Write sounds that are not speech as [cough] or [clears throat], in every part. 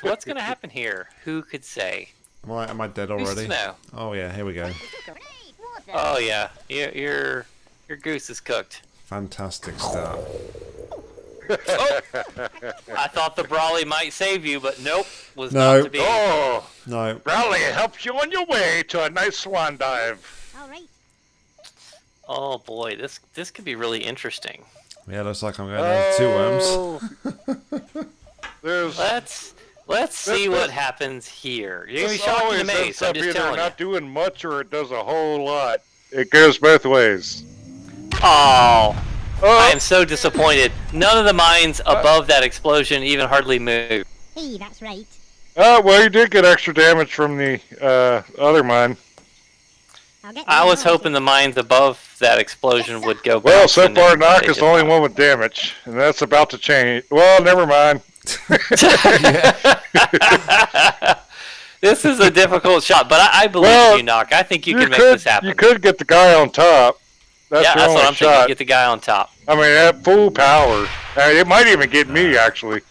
Anyways, what's gonna happen here? Who could say? Am I, am I dead already? to know? Oh yeah, here we go. Oh yeah, your your your goose is cooked. Fantastic start. Oh! I thought the brolly might save you, but nope, was No. not to be. Oh, No, Rowley helps you on your way to a nice swan dive. All right. Oh boy, this this could be really interesting. yeah, looks like I'm going down two worms. Oh. [laughs] There's Let's let's see what happens here. You're gonna be shocked always and amazed. I'm just either telling you. not doing much or it does a whole lot. It goes both ways. Oh, Oh, I am so disappointed. None of the mines Uh, above that explosion even hardly moved. Hey, that's right. oh, well, you did get extra damage from the uh, other mine. I'll get I was hoping the mines above that explosion would go. Well, so far, and Knock is the only one with damage, and that's about to change. Well, never mind. [laughs] this is a difficult shot, but I, I believe Well, you, Knock. I think you, can make this happen. You could get the guy on top. That's yeah, that's what I'm thinking. shot. Get the guy on top. I mean, at full power. It might even get me, actually.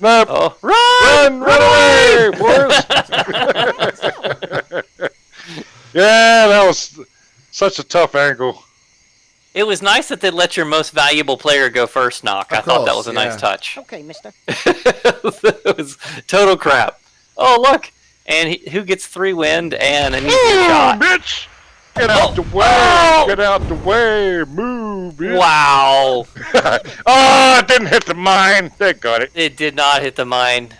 Nope. Oh, run! Run, run away, boys! [laughs] [laughs] yeah, that was such a tough angle. It was nice that they let your most valuable player go first, Knock. I Of thought that was a nice touch. Okay, mister. [laughs] it was total crap. Oh, look! And he, who gets three wind and an easy Move, shot? bitch! Get out the oh, way! Oh! Get out the way! Move, bitch! Wow! [laughs] oh, it didn't hit the mine. They got it. It did not hit the mine.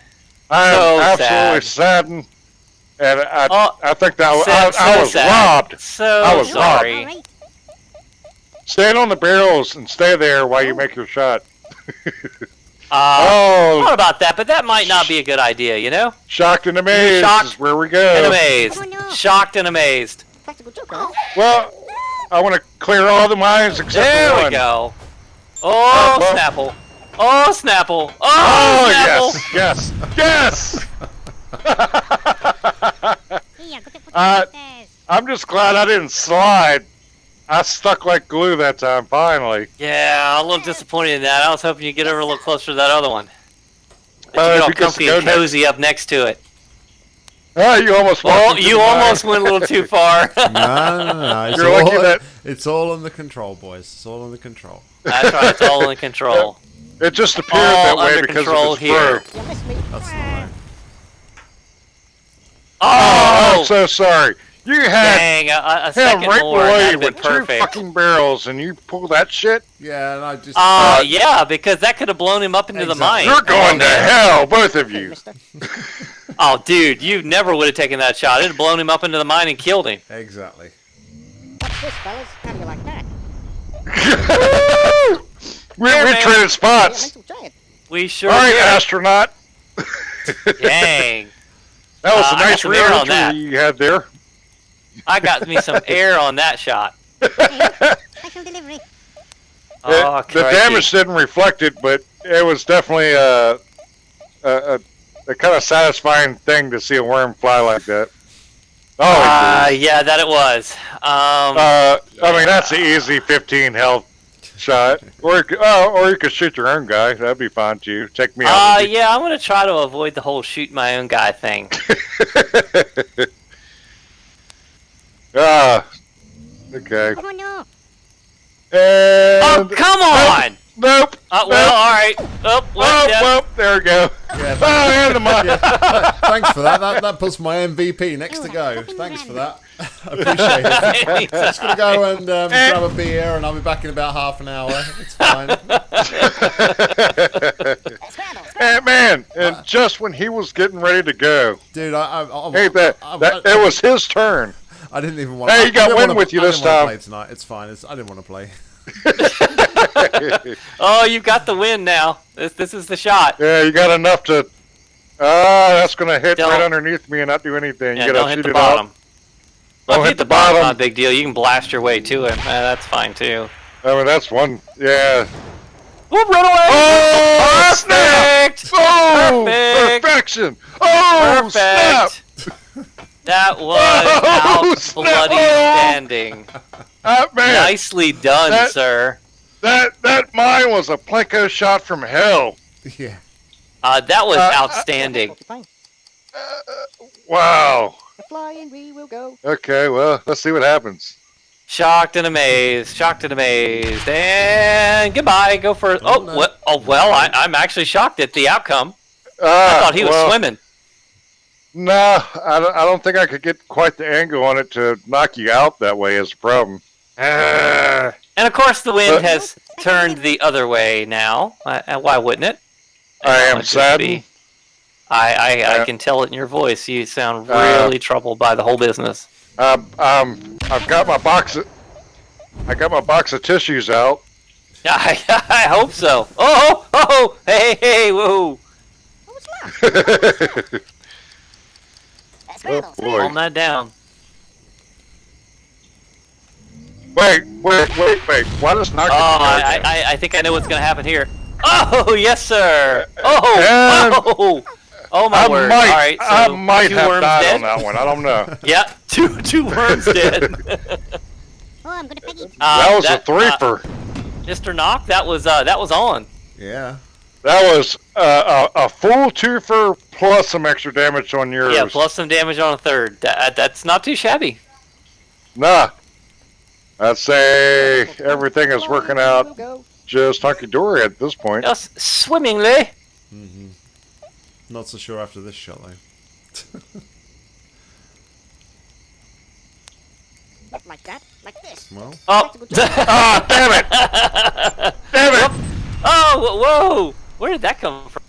I am absolutely sad. saddened. And I, Oh, I think that was, Sad- I, I was sad. robbed. So I was sorry. All right. Stand on the barrels and stay there while you make your shot. [laughs] Uh, Oh, thought about that, but that might not be a good idea, you know? shocked and amazed Shocked is where we And go. amazed. Oh, no. Shocked and amazed. Well, I want to clear all the mines except There for we one. go. Oh, Uh, well- Snapple. Oh, Snapple. Oh, Oh, Snapple. yes, yes, yes! Hey, I got to put Uh. I'm just glad I didn't slide. I stuck like glue that time, finally. Yeah, I'm a little disappointed in that. I was hoping you'd get over a little closer to that other one. But Uh, you get all because comfy go and next- cozy up next to it. Oh, you almost walked Oh, you almost went a little too [laughs] far. no, no, no, no. It's You're all, lucky that- it's all under control, boys. It's all under control. That's right. It's all in the control. It just appeared All that way under because control of his here. fur. You missed me. That's not right. Oh, Oh, I'm so sorry. You had dang! A, a him second right more, below that'd you have been with two fucking barrels, and you pull that shit. Yeah, and I just. Uh, yeah, because that could have blown him up into the mine. You're going to oh, man. hell, both of you. [laughs] Oh, dude, you never would have taken that shot. It'd have blown him up into the mine and killed him. exactly. What's this, fellas? How do you like that? [laughs] we Here, we man. traded spots. We sure All right, did. astronaut. Dang. [laughs] That was Uh, a I got nice some rear air on entry that. you had there. I got me some [laughs] air on that shot. [laughs] Special delivery. Oh, It- the damage didn't reflect it, but it was definitely a, a, a, a kind of satisfying thing to see a worm fly like that. Oh, Uh, yeah, that it was. Um, uh, I mean that's an easy 15 health shot, or you could, oh, or you could shoot your own guy. That'd be fine too. Check me uh, out. yeah, I'm gonna try to avoid the whole shoot my own guy thing. [laughs] ah, okay. Oh, no. Oh, come on! nope. Uh, well, all right. Oh, well, Oh, yeah. well, there we go. Yeah, Oh, and the mine. yeah. Thanks for that. That that puts my MVP next to go. Thanks for that. I [laughs] appreciate it. Just gonna go and um, grab a beer, and I'll be back in about half an hour. It's fine. [laughs] Scramble. And man, and just when he was getting ready to go, Dude, I, I, I, hey, that, I, that I, it was his turn. I didn't even want. Hey, I you got didn't wind wanna- with you I this didn't wanna time. Play tonight. It's fine. It's, I didn't want to play. [laughs] [laughs] Oh, you've got the win now. This this is the shot. Yeah, you got enough to. Ah, that's gonna hit Don't- right underneath me and not do anything. Yeah, you gotta don't hit shoot the bottom. out. Well, Don't if you hit the bottom. Not a big deal. You can blast your way to him. Uh, that's fine too. I mean, that's one. Yeah. Whoop, run away! Oh, snap! Perfect! Oh, Perfect! perfection! Oh, snap! Perfect! That [laughs] was Oh, out snap. bloody standing. [laughs] Ah, man, Nicely done, That- sir. that that mine was a plinko shot from hell. Yeah. Uh, that was Uh, uh, outstanding. [laughs] Fine. Wow. Fly and we will go. Okay, well, let's see what happens. Shocked and amazed. Shocked and amazed. And goodbye. Go for. Oh, Oh, no. what? Oh well, I, I'm actually shocked at the outcome. I Ah, thought he was well, swimming. No, I don't, I don't think I could get quite the angle on it to knock you out that way is the problem. [sighs] And of course, the wind But- has turned the other way now. Uh, uh, why wouldn't it? I It am would just saddened. I, I, I can tell it in your voice. You sound Uh, really troubled by the whole business. Um, um, I've got my box of, I got my box of tissues out. [laughs] I, I hope so. Oh, oh, oh, hey, hey, [laughs] whoa. [laughs] What was that? Uh, oh scrambles. boy! Calm that down. Wait, wait, wait, wait! Why does knock Oh, it I. I, I think I know what's going to happen here. Oh, yes, sir. Oh, And- oh, oh, my I word. might, All right, so I might two have worms died dead. on that one. I don't know. [laughs] Yeah, two, two worms [laughs] dead. Oh, I'm gonna peg it. Uh, that was a uh. Mr. Knock, that was uh, that was on. Yeah. that was uh, a, a full twofer plus some extra damage on yours. Yeah, plus some damage on a third. That, that's not too shabby. Nah. I'd say everything is working out just hunky dory at this point. Just swimmingly. Mm -hmm. Not so sure after this shot though. Like that. Like this. Well, Oh. Ah, damn it! [laughs] Damn it! oh, whoa! Where did that come from?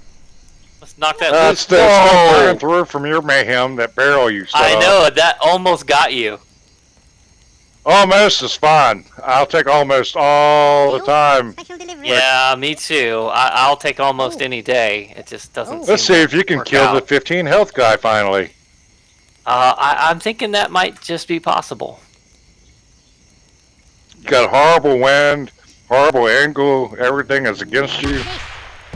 Let's knock that That's loose. the Whoa! burning through from your mayhem, that barrel you set I up. know that almost got you. Almost is fine. I'll take almost all the time. Yeah, me too. I, I'll take almost Oh. any day. It just doesn't. Oh. Let's see if you can work kill the 15 health guy finally. Uh, I, I'm thinking that might just be possible. You got horrible wind, horrible angle, everything is against you.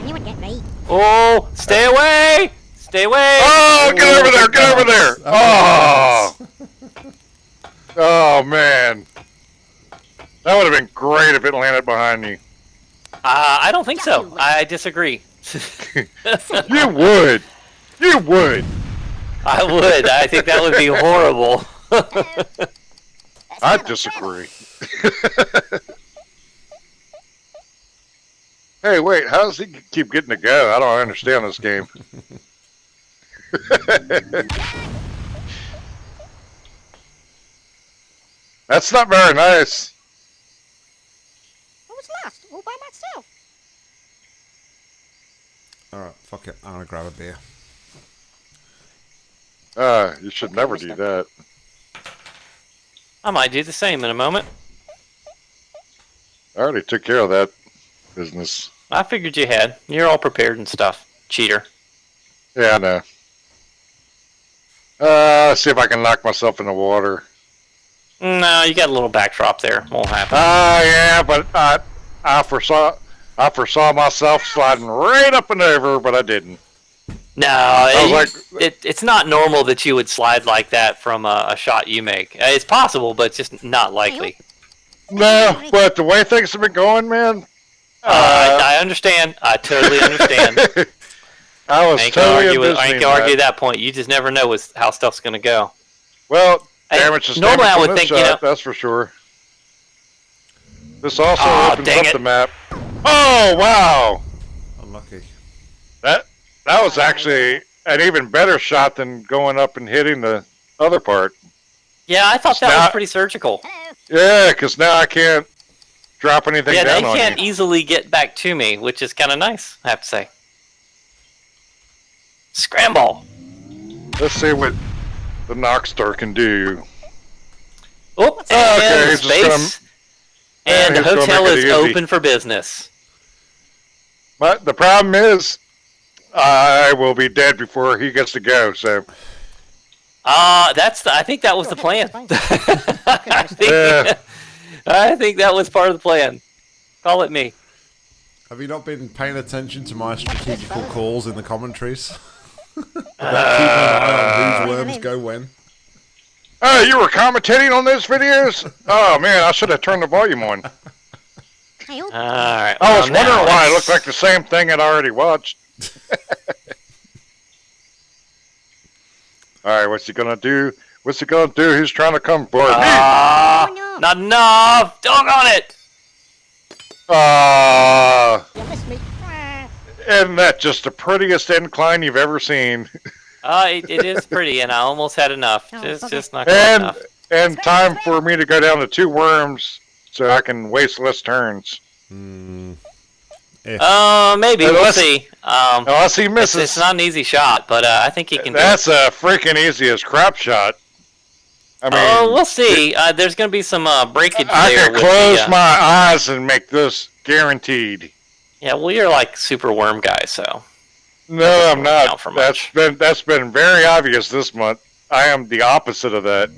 You would get me. Oh, stay away! Stay away! Oh, get over there, get over there! Oh, oh man. That would have been great if it landed behind you. Uh, I don't think so. I disagree. [laughs] You would. You would. I would. I think that would be horrible. [laughs] I disagree. [laughs] hey, wait, how does he keep getting to go? I don't understand this game. [laughs] That's not very nice. I was lost all by myself. alright, fuck it. I'm gonna grab a beer. Uh, you should never do that. I might do the same in a moment. I already took care of that business. I figured you had. You're all prepared and stuff. Cheater. Yeah, I know. Uh, see if I can knock myself in the water. No, you got a little backdrop there. Won't happen. Ah, yeah, but I, I foresaw, I foresaw myself sliding right up and over, but I didn't. No, I it, like, it, it's not normal that you would slide like that from a, a shot you make. Uh, It's possible, but it's just not likely. no, but the way things have been going, man. Uh, I, I understand. I totally understand. I [laughs] I was ain't gonna totally argue, with, I ain't envisioning gonna argue that. that point. You just never know with how stuff's gonna go. Well, Hey, damage is normally damage I would this think, you know- that's for sure. This also Aw, opens up it. the map. Oh wow, Unlucky. that that was actually an even better shot than going up and hitting the other part. Yeah, I thought that was pretty surgical. Yeah, because now I can't drop anything Yeah, they down on can't you. easily get back to me, which is kind of nice, I have to say. Scramble. Let's see what the Noxstar can do. Oh, okay, and just space. and the hotel is open for business. But the problem is, I will be dead before he gets to go. So Uh, that's the, I think that was the plan. [laughs] I, think, Yeah. I think that was part of the plan. Call it me. Have you not been paying attention to my strategical calls in the commentaries? [laughs] uh, whose worms go when? Oh, you were commentating on those videos? oh man, I should have turned the volume on. All right. I was well, wondering why it's... it looked like the same thing I'd already watched. [laughs] All right, what's he gonna do? What's he gonna do? Who's trying to come for uh... me? Ah. Oh, no not enough. Doggone it. Ah, You missed me. [laughs] Isn't that just the prettiest incline you've ever seen? Uh, it, it is pretty, and I almost had enough. Oh, Just, okay. just not quite And enough. and time for me to go down to two worms so I can waste less turns. Hmm. Uh, maybe we'll see. Um, Unless he it's, misses. it's not an easy shot, but uh, I think he can. do. That's a freaking easiest crap shot. I mean, Oh, we'll see. Uh, there's going to be some uh, breakage I there. can with close the, uh, my eyes and make this guaranteed. Yeah, well, you're like super worm guy, so. No, I'm not. out for That's much. been that's been very obvious this month. I am the opposite of that.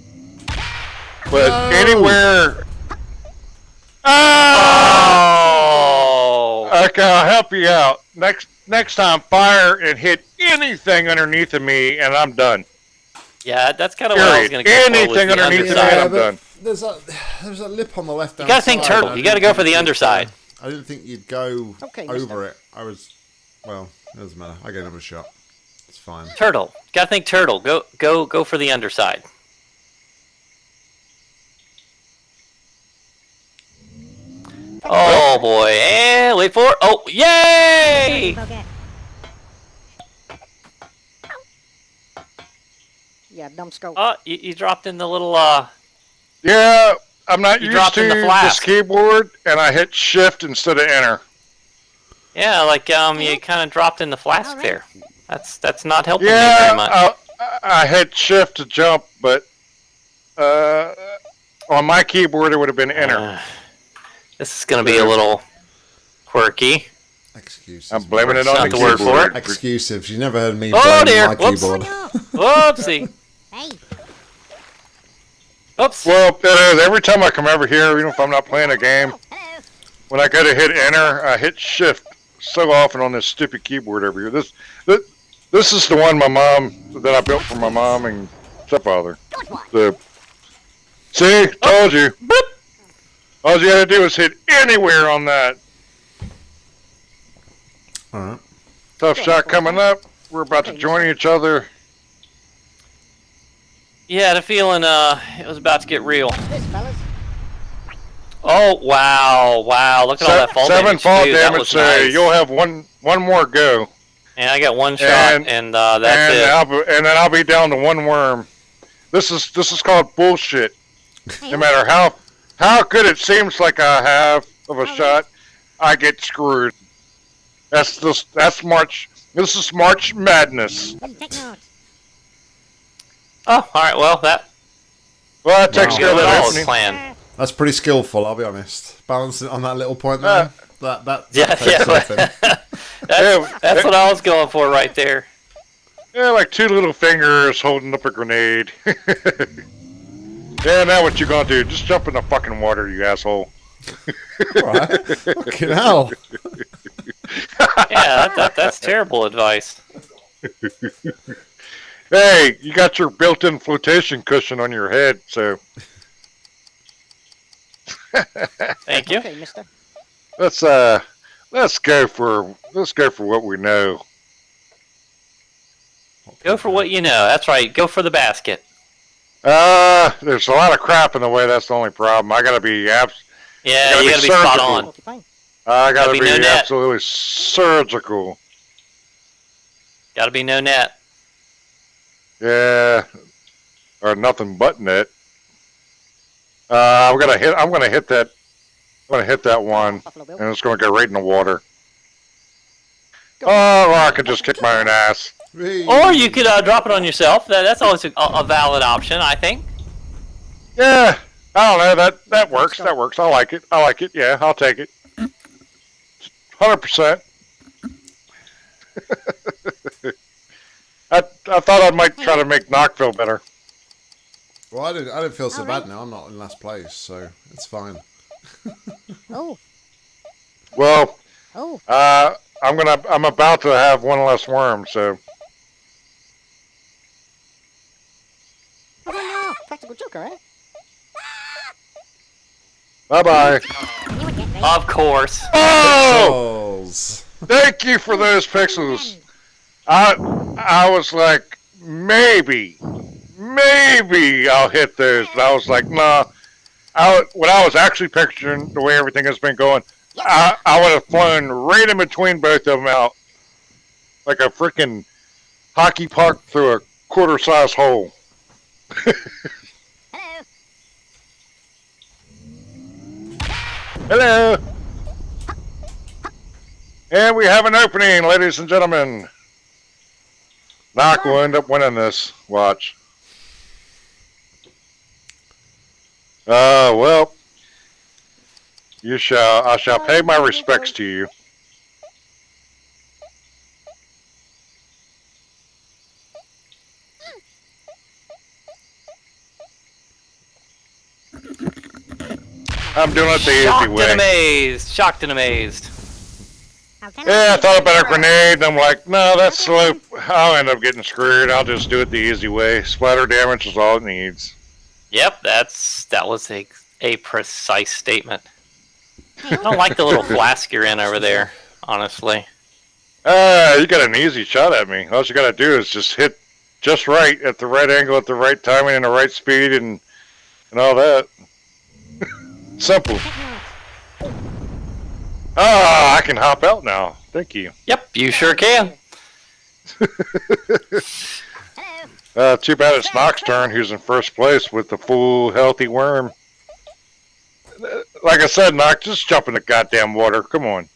But No. anywhere. Ah! Oh! Okay, I'll help you out. Next next time, fire and hit anything underneath of me, and I'm done. Yeah, that's kind of what I was going to go for with Anything the underneath the underside. Yeah, I'm done. There's a there's a lip on the left. You gotta think turtle. You gotta go for the underside. I didn't think you'd go Okay, over it. I was. Well, it doesn't matter. I get another shot. It's fine. Turtle. Got to think turtle. Go, go, go for the underside. Oh boy! And wait for it. Oh, yay! Okay. Yeah, numbskull. Oh, you, you dropped in the little uh. Yeah, I'm not You used dropped to in the this flask. keyboard, and I hit shift instead of enter. Yeah, like um, you kind of dropped in the flask Alright. there. That's that's not helping me very Yeah, much. I, I hit shift to jump, but uh, on my keyboard it would have been enter. Uh, this is gonna be a little quirky. Excuses. I'm blaming it on the the word for keyboard. Excuses. You never heard me Oh, blame dear. my Whoops. Oh, keyboard. no. [laughs] Whoopsie. Hey. Oops. Well, it is. Every time I come over here, even if I'm not playing a game, Oh, hello. when I go to hit enter, I hit shift so often on this stupid keyboard over here. This, this, this is the one my mom that I built for my mom and stepfather. The see, told you. All you had to do was hit anywhere on that. All right. Tough shot coming up. We're about to join each other. Yeah, I had a feeling uh, it was about to get real. Oh wow, wow! Look at all that fall seven damage. fall too. Damage. was So nice. you'll have one one more go, And I got one shot, And- and, uh, that's and it. I'll, be- and then I'll be down to one worm. This is this is called bullshit. No matter how how good it seems like I have of a Alright. shot, I get screwed. That's this that's March. This is March Madness. Hey, take notes. Oh, all right. Well, that Well, that takes Wow. care of good that all opening. plan. That's pretty skillful. I'll be honest. Balancing on that little point there. Uh, that that. Yeah, takes yeah. something. [laughs] that's, that's what I was going for right there. Yeah, like two little fingers holding up a grenade. [laughs] yeah, now what you gonna do? Just jump in the fucking water, you asshole. All right. Fucking hell. [laughs] Yeah, that, that, that's terrible advice. Hey, you got your built-in flotation cushion on your head, so Thank you. Okay, mister. let's uh let's go for let's go for what we know. Go for what you know. That's right. Go for the basket. Uh there's a lot of crap in the way. That's the only problem. I gotta be abs- Yeah, Gotta you gotta be spot on. Okay, fine. I gotta be be, no net. absolutely surgical. Gotta be no net. Yeah, or nothing but net. Uh, I'm gonna hit. I'm gonna hit that. I'm gonna hit that one, and it's gonna go right in the water. Oh, or I could just kick my own ass. Or you could uh, drop it on yourself. That, that's always a, a valid option, I think. Yeah, I don't know. That that works. That works. I like it. I like it. Yeah, I'll take it. [clears throat] Hundred percent. [laughs] I I thought I might try to make Knock feel better. Well, I didn't. I didn't feel so All bad right. now. I'm not in last place, so it's fine. [laughs] Oh, Well, oh. uh, I'm gonna. I'm about to have one less worm, so. Oh, no. Practical joker, eh? Bye bye. You would get ready. Of course. Oh! Pixels. Thank you for those pixels. I I was like maybe maybe I'll hit this. But I was like, nah. I, when I was actually picturing the way everything has been going, I, I would have flown right in between both of them out like a freaking hockey puck through a quarter size hole. Hello. Hello. And we have an opening, ladies and gentlemen. Knock will end up winning this. Watch. Uh, well, you shall. I shall pay my respects to you. I'm doing it the easy way. Shocked and amazed. Shocked and amazed. How can Yeah, I thought about a grenade, and I'm like, no, that's slow. I'll end up getting screwed. I'll just do it the easy way. Splatter damage is all it needs. Yep, that's that was a a precise statement. I don't like the little flask you're in over there, honestly. Ah, you got an easy shot at me. All you gotta do is just hit just right at the right angle, at the right timing, and the right speed, and and all that. [laughs] Simple. Ah, I can hop out now. Thank you. Yep, you sure can. [laughs] Uh, too bad it's Nock's turn, who's in first place with the full healthy worm. Like I said, Nock, just jump in the goddamn water. Come on.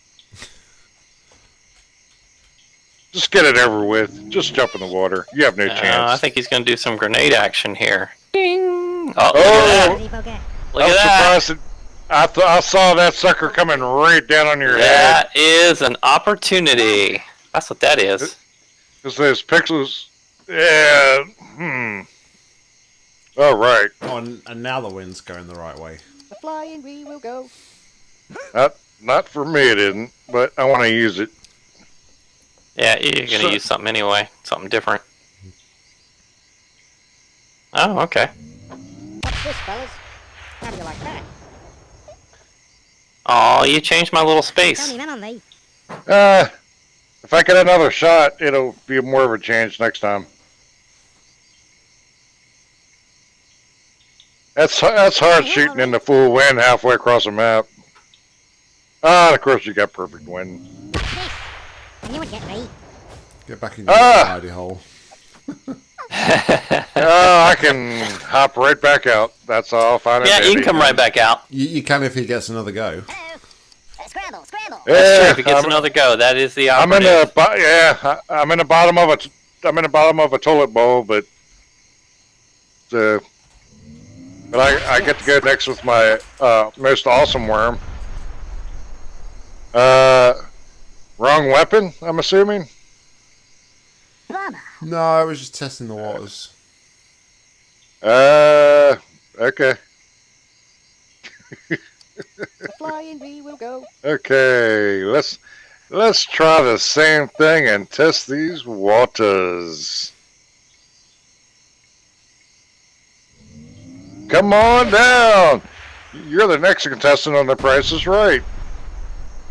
Just get it over with. Just jump in the water. You have no Uh, I think he's going to do some grenade action here. Ding! Oh, Oh! look at that! Look I'm at that! surprised. That, I th- I saw that sucker coming right down on your head. That is an opportunity. That's what that is. Because those pixels. Yeah. Hmm. All right. Oh, and, and now the wind's going the right way. The flying we will go. Not not for me. It isn't. But I want to use it. Yeah, you're going to So- use something anyway. Something different. Oh, okay. What's this, fellas? How do you like that? Oh, you changed my little space. only men on me. Uh, if I get another shot, it'll be more of a change next time. That's that's hard shooting in the full wind halfway across the map. Ah, and of course you got perfect wind. What's this? I knew it'd get. Get back in your Ah! hidey hole. [laughs] Oh, I can hop right back out. That's all. Fine. and Yeah, you can come right back out. You, you can if he gets another go. Hello. Uh, scramble, scramble. That's true. Yeah, If it gets I'm, another go, that is the I'm in operative. the bo- yeah. I- I'm in the bottom of a. t- I'm in the bottom of a toilet bowl, but the. But I, I get to go next with my uh, most awesome worm. Uh, wrong weapon. I'm assuming. Bummer. No, I was just testing the waters. Uh, okay, flying we will go. okay. Let's let's try the same thing and test these waters. Come on down. You're the next contestant on The Price is Right.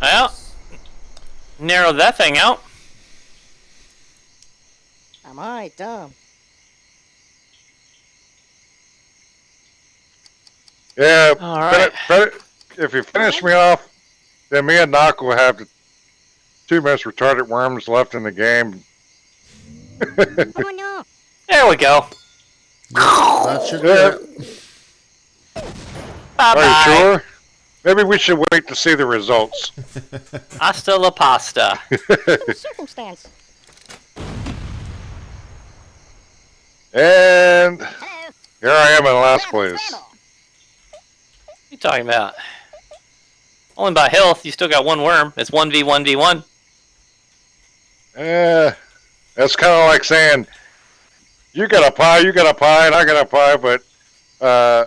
Well, narrow that thing out. Am I dumb? Yeah, All right. better- right. if you finish me off, then me and Knock will have the two most retarded worms left in the game. Come on, no. [laughs] There we go. That should do Yeah. it. Bye Are you sure? Maybe we should wait to see the results. [laughs] Hasta la pasta. Little circumstance. And here I am in last place. you talking about? Only by health, you still got one worm. It's 1v1v1. Eh, that's kind of like saying, you got a pie, you got a pie, and I got a pie, but uh,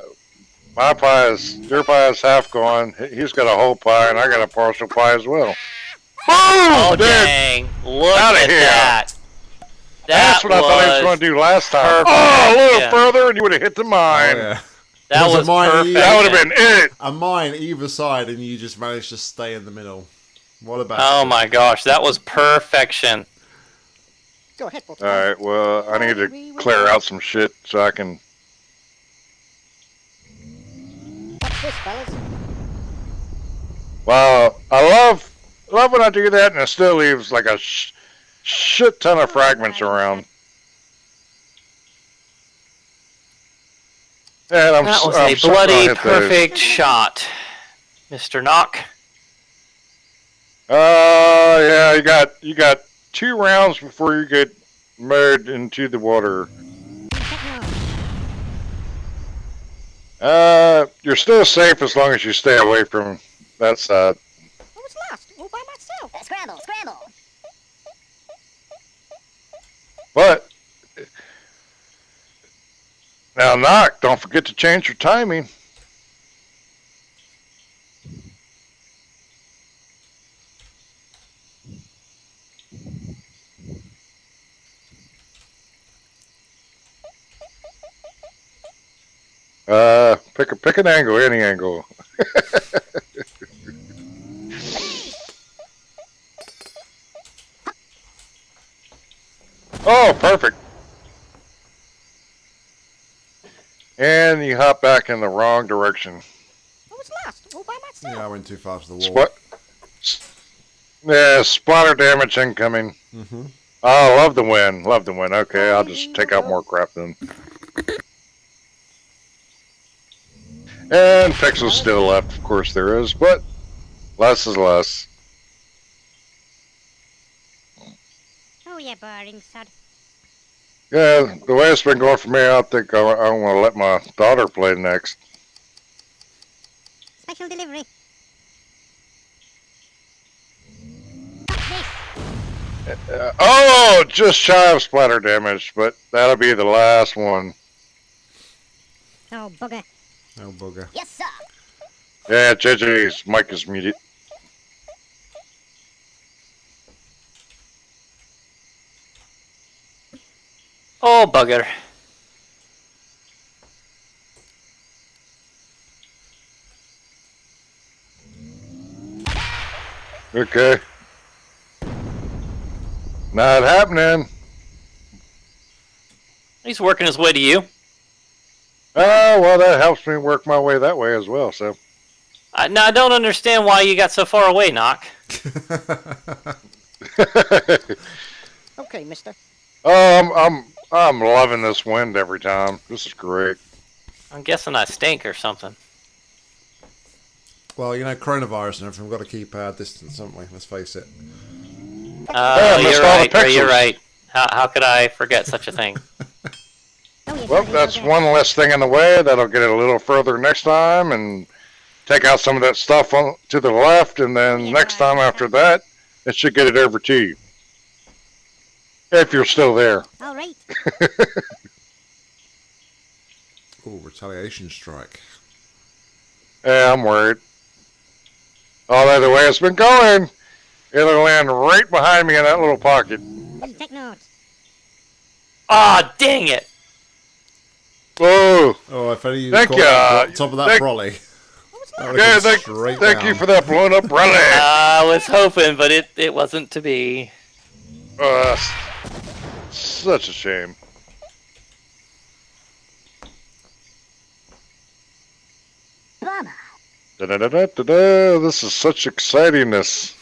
my pie is, your pie is half gone. He- He's got a whole pie, and I got a partial pie as well. Oh, dude. dang. Look Outta at here. that. That's what I thought he was going to do last time. perfect. Oh, a little Yeah. further, and you would have hit the Oh, mine. yeah. That There's a was mine perfect. either. That would have been it. A mine either side, and you just managed to stay in the middle. What about? Oh my gosh, that was perfection. Go ahead, All right. Well, I need to clear out some shit so I can. Watch this, fellas. Well, I love love when I do that, and it still leaves like a sh- shit ton of fragments around. And I'm, That was I'm a bloody hit those. perfect shot, Mr. Knock. Uh, yeah, you got you got two rounds before you get mowed into the water. Techno. Uh, you're still safe as long as you stay away from that side. I was lost all by myself. Scramble, scramble. But now, knock. Don't forget to change your timing. Uh, pick a pick an angle, any angle. [laughs] oh, perfect. And you hop back in the wrong direction. I was lost all by myself. Yeah, I went too far to the wall. Spot. Yeah, spotter damage incoming. Mm-hmm. Oh, love the win. Love the win. Okay, I'll just take out more crap then. And pixels still left, of course there is, but less is less. Oh, yeah, boring, sod. Yeah, the way it's been going for me, I think I, I want to let my daughter play next. Special delivery. Uh, oh, just shy of splatter damage, but that'll be the last one. Oh, bugger. Oh, booger. Yes, sir. Yeah, JJ's mic is muted. Oh, bugger. Okay. Not happening. He's working his way to you. Oh, well, that helps me work my way that way as well, so. Uh, now, I don't understand why you got so far away, Knock. [laughs] [laughs] Okay, mister. oh, I'm, I'm, I'm loving this wind every time. This is great. I'm guessing I stink or something. well, you know, coronavirus and everything. We've got to keep our distance, haven't we? Let's face it. Uh, missed you're all the right. Ray, You're right. How, how could I forget such a thing? [laughs] Well, that's one less thing in the way. That'll get it a little further next time and take out some of that stuff on, to the left, and then Yeah, next time after that, it should get it over to you. If you're still there. All right. [laughs] Oh, retaliation strike. Yeah, I'm worried. Although the way it's been going, it'll land right behind me in that little pocket. Well, take notes. Ah, dang it! Whoa! Oh, if only you Thank caught you, that top of that thank- brolly. That Yeah, thank, thank you for that blown up rally. [laughs] I was hoping, but it, it wasn't to be. Uh, s- such a shame. Bummer. Da-da-da-da-da-da. This is such excitingness.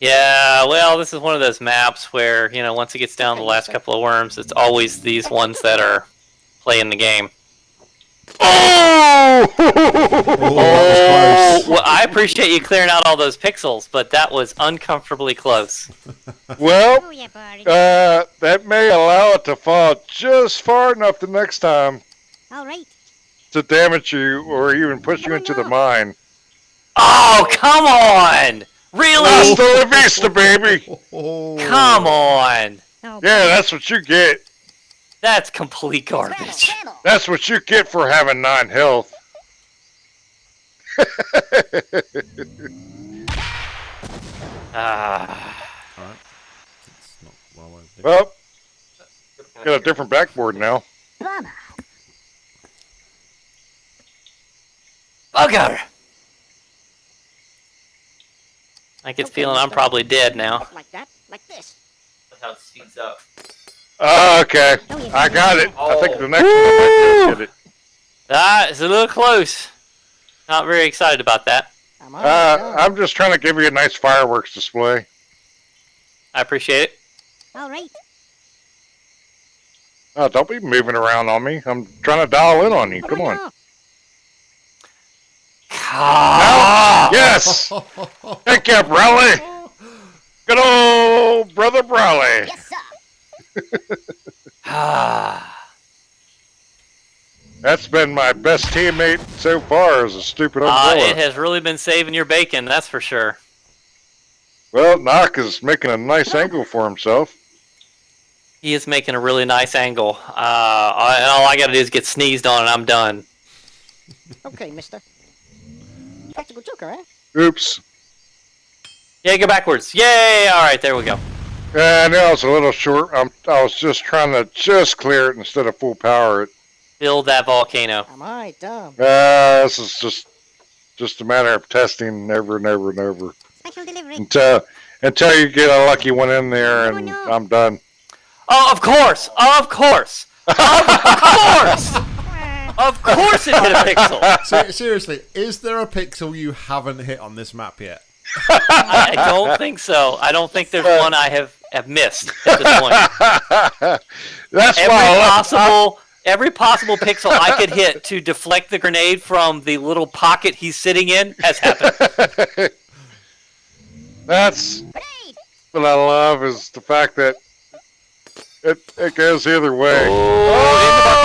Yeah, well, this is one of those maps where, you know, once it gets down to the last couple of worms, it's always these ones that are playing the game. Oh! Oh, well, I appreciate you clearing out all those pixels, but that was uncomfortably close. [laughs] well, Oh, yeah, boring. uh, that may allow it to fall just far enough the next time All right. to damage you or even push you into the mine. Oh, come on! Really? Hasta la vista, baby! Oh. Come on! Oh, Yeah, that's what you get. That's complete garbage. That's what you get for having nine health. [laughs] Ah. It's not well, I- well, got a different backboard now. Bummer. Bugger! I get Okay, feeling I'm probably dead now. Like that. Like this. how it speeds up. Oh, okay. I got it. I think the next one I might get it. Ah, it's a little close. Not very excited about that. I'm Uh. I'm just trying to give you a nice fireworks display. I appreciate it. All right. Oh, don't be moving around on me. I'm trying to dial in on you. Come on. now. Ah! Yes! [laughs] Thank you, Brawley! [laughs] Good old brother Brawley. Yes, sir. Ah. [sighs] That's been my best teammate so far as a stupid Uh, umbrella. it has really been saving your bacon, that's for sure. well, Knock is making a nice angle for himself. He is making a really nice angle. Uh, and all I gotta do is get sneezed on and I'm done. Okay, mister. Practical joker, eh? Oops. Yeah, go backwards. Yay! Alright, there we go. Yeah, I know I was a little short. I'm, I was just trying to just clear it instead of full power it. Build that volcano. I'm I dumb. Uh, this is just just a matter of testing over and over and over Special delivery. until until you get a lucky one in there, and Oh, no. I'm done. Oh, of course! Of course! Of course! Of course it hit a pixel! [laughs] Se- seriously, is there a pixel you haven't hit on this map yet? I don't think so. I don't think there's one I have, have missed at this point. [laughs] That's Every why I left- possible every possible pixel I could hit to deflect the grenade from the little pocket he's sitting in has happened. [laughs] That's what I love is the fact that it it goes either way. Oh,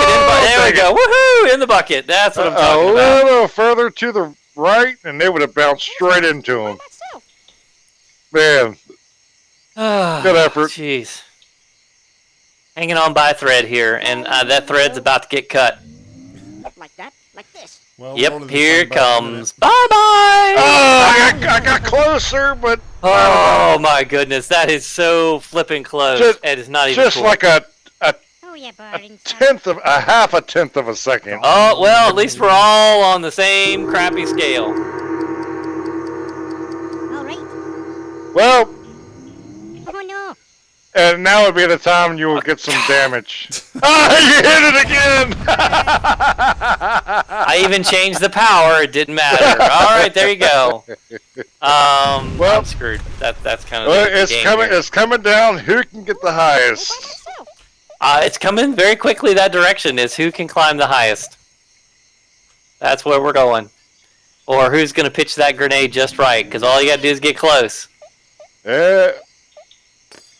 in the bucket, in the bucket. Oh, there we go. Woohoo! In the bucket. That's what I'm talking about. A little further to the right, and they would have bounced straight into him. Myself. Man, Good effort. Jeez. Hanging on by a thread here, and uh, that thread's about to get cut. Like that. Like this. Well, Yep, here it comes. Bye bye! oh, I got, I got closer, but Oh my goodness, that is so flipping close. Just- it is not even just cool. like a, a Oh, yeah, a tenth of a half a tenth of a second. Oh well, at least we're all on the same crappy scale. All right. Well, Oh, no. and now would be the time you will get some damage. [laughs] ah, you hit it again! [laughs] I even changed the power; it didn't matter. All right, there you go. Um, Well- I'm screwed. That that's kind of well, the it's game coming. here. It's coming down. Who can get the All by highest? myself. Uh, it's coming very quickly that direction. Is who can climb the highest? That's where we're going. Or who's going to pitch that grenade just right? Because all you got to do is get close. Yeah.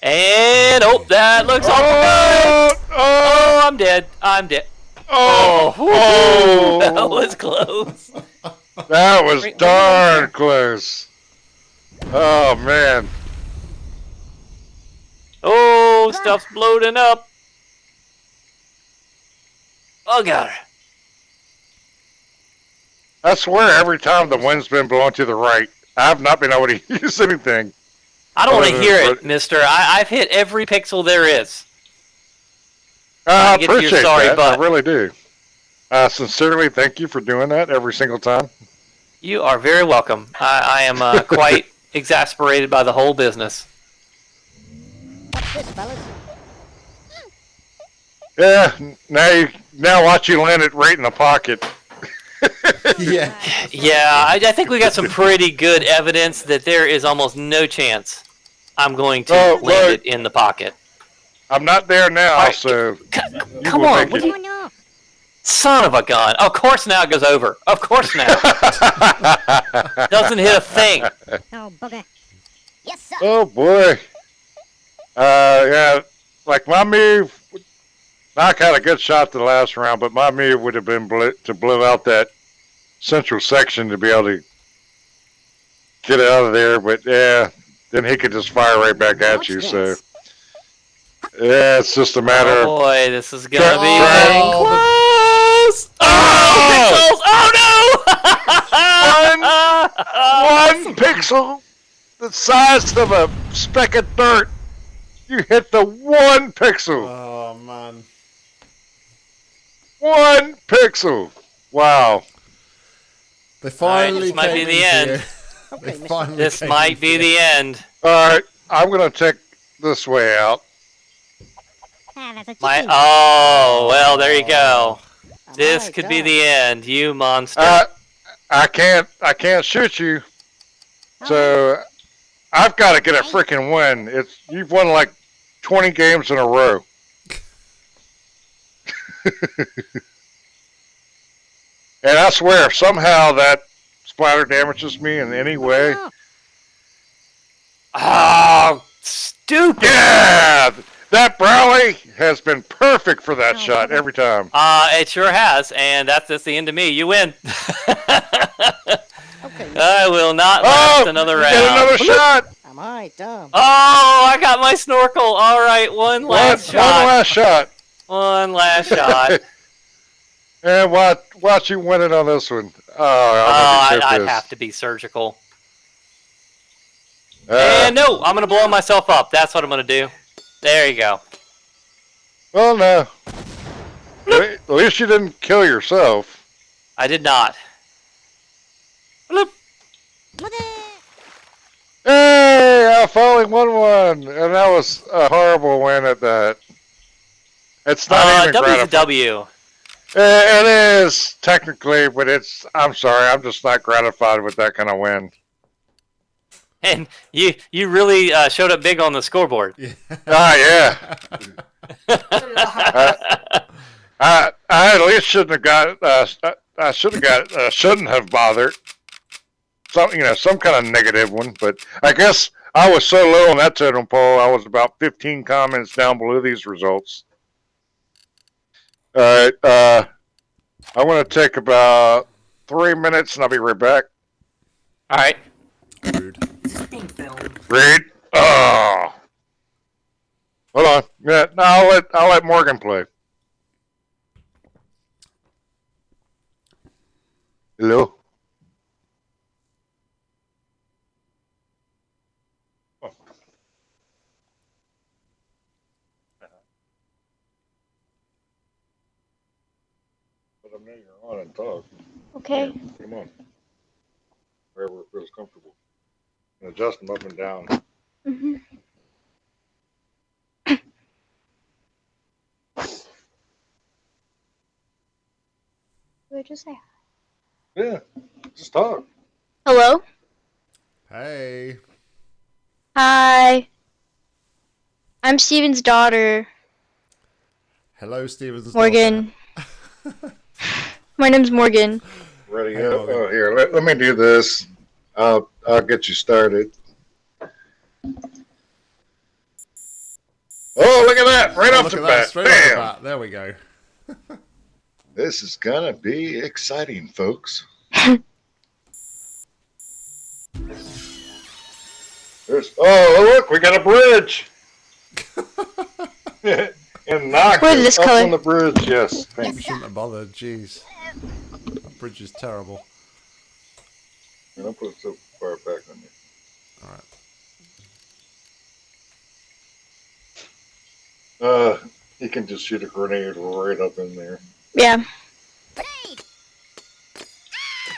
And oh, that looks awful oh, good. Oh, oh, Oh, I'm dead. I'm dead. oh, Oh, oh. [laughs] that oh, was close. that was Wait, wait, darn close. Oh man. Oh, stuff's bloating up. Oh god. I swear every time the wind's been blowing to the right, I've not been able to [laughs] use anything. I don't want to Uh, hear it, Mister. I, I've hit every pixel there is. I to your appreciate sorry that. butt. I really do. Uh, sincerely, thank you for doing that every single time. You are very welcome. I, I am uh, [laughs] quite exasperated by the whole business. What's this, fellas? Yeah. Now you now watch you land it right in the pocket. [laughs] Yeah. Yeah, I, I think we got some pretty good evidence that there is almost no chance I'm going to Oh, land look. it in the pocket. I'm not there now, Alright. so C- come on, what do you, no. son of a gun! Of course now it goes over. Of course now [laughs] doesn't hit a thing. Oh, bugger. Yes, sir. Oh boy. Uh, yeah, like my move. Knock had a good shot the last round, but my move would have been bl- to blow out that central section to be able to get out of there. But yeah, then he could just fire right back at What's you. this? So yeah, it's just a matter Oh boy, this is gonna Try- be try- getting oh, close. Oh, oh! pixels! Oh no! [laughs] one pixel, the size of a speck of dirt. You hit the one pixel. Oh man. One pixel. Wow. They finally this might came be the end. you. [laughs] Okay, They mister. finally This might be the end. All right, I'm gonna take this way out. Ah, My oh well, there you go. Oh This my could be the end, you monster. Uh, I can't. I can't shoot you. So I've got to get a freaking win. It's you've won like 20 games in a row. [laughs] and I swear, somehow that splatter damages me in any way, Oh, oh, stupid. yeah, that brolly has been perfect for that shot every time. Uh, it sure has, and that's just the end of me. You win. [laughs] okay. I will not last Oh, another round. get another shot. Am I dumb? Oh, I got my snorkel. All right, one One, last one shot. last shot. One last [laughs] shot. And watch, watch you win it on this one. Oh, Oh, I'm I'd, I'd have to be surgical. Uh, and no, I'm gonna blow myself up. That's what I'm gonna do. There you go. well, no. At least you didn't kill yourself. I did not. Bloop. Hey, I finally won one, and that was a horrible win at that. It's not Uh, even W's a gratifying. W. Eh, It is technically, but it's. I'm sorry, I'm just not gratified with that kind of win. And you you really uh, showed up big on the scoreboard. Ah, yeah. [laughs] I I at least shouldn't have got. Uh, I- I should have got. Uh, shouldn't have bothered. Some you know some kind of negative one, but I guess I was so low on that totem pole. I was about 15 comments down below these results. All right. Uh, I want to take about three minutes, and I'll be right back. All right. Rude. Read. Oh. Hold on. Yeah, no, I'll let I'll let Morgan play. Hello. But I know you're on and talk. Okay. Come on. Wherever it feels comfortable. And adjust them up and down. hmm What did you say? Yeah. Just talk. Hello. Hey. Hi. I'm Steven's daughter, Hello, Stevens. Morgan. [laughs] My name's Morgan. Ready Hey, up. Morgan. Oh, here, let, let me do this. I'll I'll get you started. Oh, look at that! Right Oh, off the at that, bat. straight off the Bam! bat. There we go. [laughs] This is gonna be exciting, folks. [laughs] There's oh look, we got a bridge. [laughs] and knock What is this up color? on the bridge. Yes, thank you. Shouldn't have bothered. Jeez. That bridge is terrible. And I'll put it so far back on you. All right. Uh, he can just shoot a grenade right up in there. Yeah.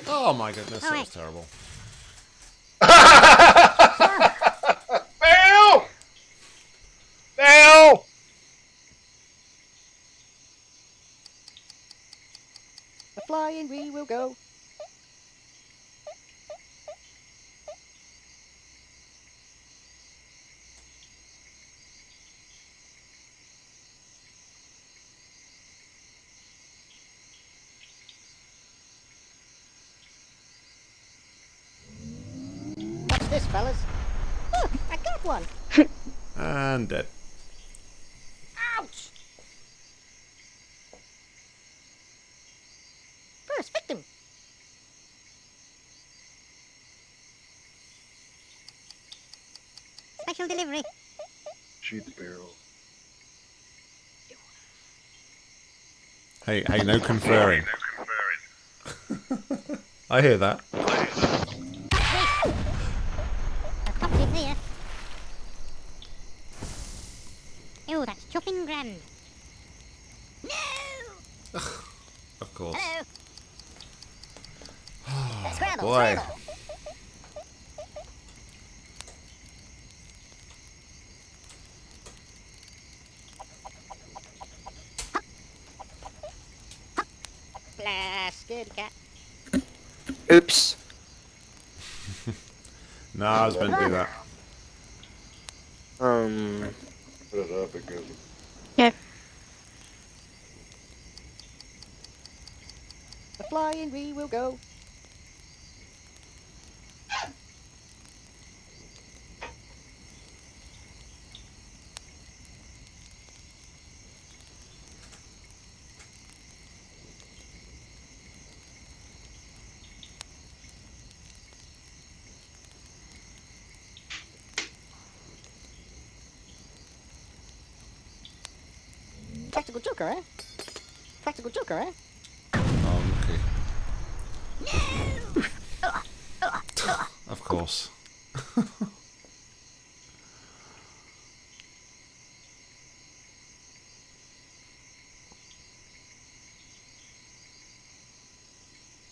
Oh my goodness, that was terrible. [laughs] [laughs] flying we will go. Watch this, fellas. Look, I got one. [laughs] And dead. Special delivery. Shoot the barrel. Hey, hey, no conferring. [laughs] I hear that. A. Oh, that's chopping grand. No! Of course. Hello. scramble, boy. scramble. Blast, scaredy cat. Oops. [laughs] No, I was meant to do that. Um. Put it up because The flying we will go. Practical joker, eh? Practical joker, eh? Oh, okay. of course.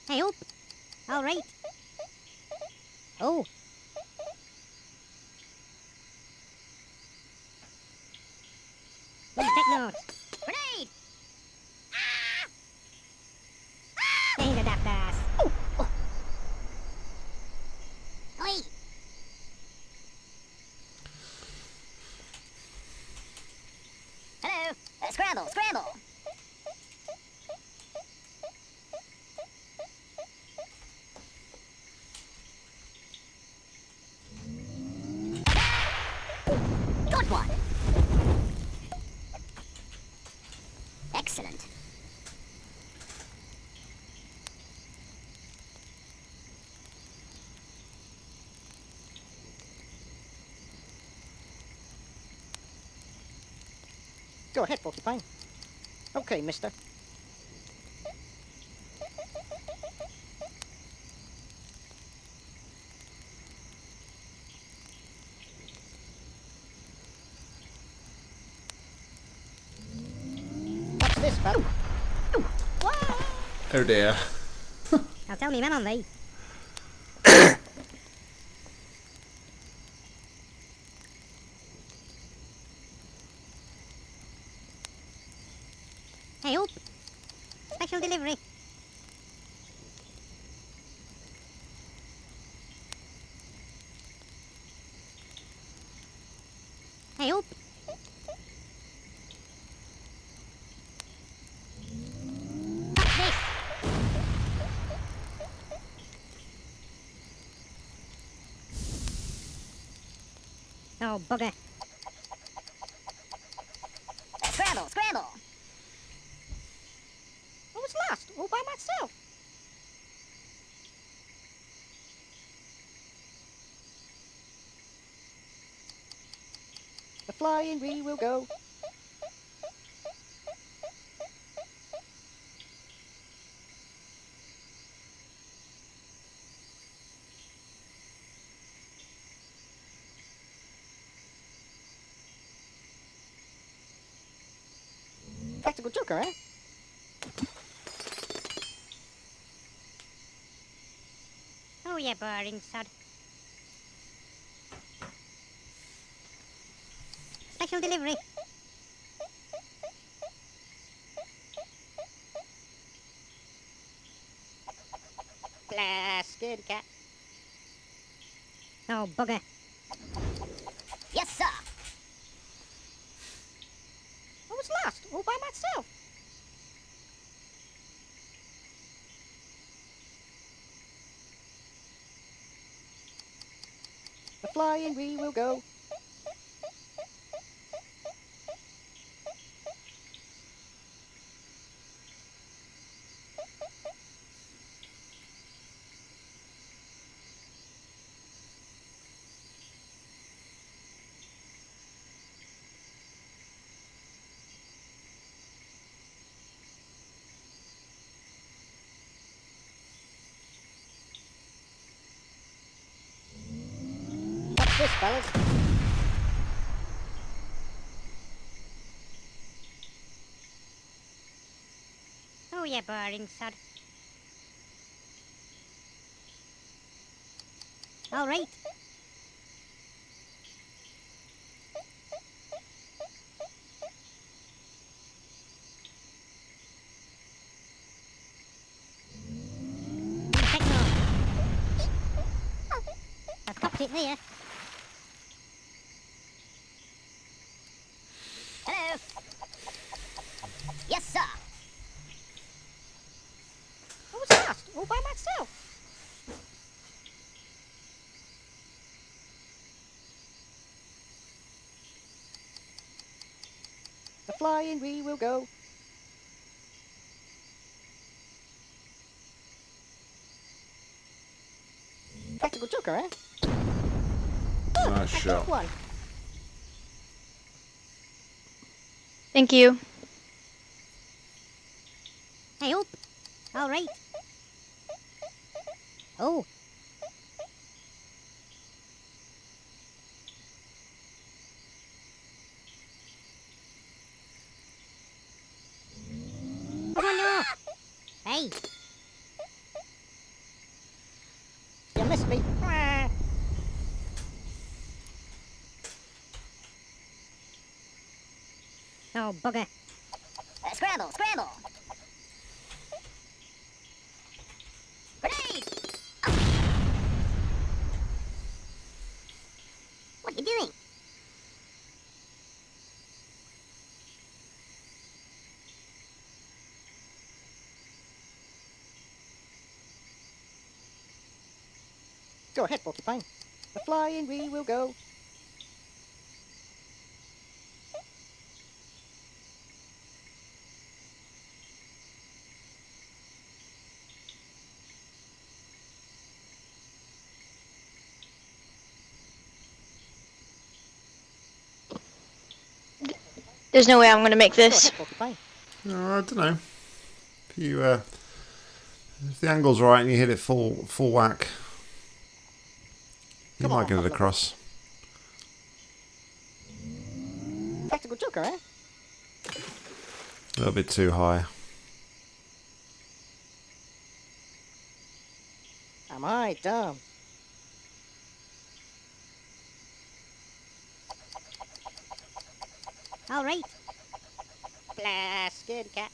Hey, up. All right. Oh. Please take notes. Grenade! Ah! Ain't a daft ass. Oh, oh. Oi. Hello. Uh, scramble, scramble. Good one. Excellent. Go ahead, Porcupine. Okay, mister. What's this, pal? Oh dear. Now tell me, man on thee. hey, up. Special delivery. Hey, up. What's this? Oh, bugger. Scramble, scramble. I was lost, all by myself. The flying we will go. Practical joker, eh? Oh, yeah, boring sod. Special delivery. Blast, scaredy cat. Oh, bugger. Yes, sir. I was lost, all by myself. The flying we will go. Fellas? Oh, yeah, boring sod. All right. Dropped it there. Hello. Yes, sir. I was lost all by myself. The flying we will go. Practical joker, eh? Nice I shot. one. Thank you. Hey, up. All right. Oh. Oh no! Hey! You missed me. Ah. Oh, bugger. Uh, scramble, scramble. Grenade! What are you doing? Go ahead, Porcupine. The flying we will go. There's no way I'm gonna make this. ahead, Porcupine. Oh, I don't know. If you, uh, if the angle's right and you hit it full full whack, you Come might on, get it across. Practical joker, eh? A little bit too high. Am I dumb? All right. Blah, scared cat.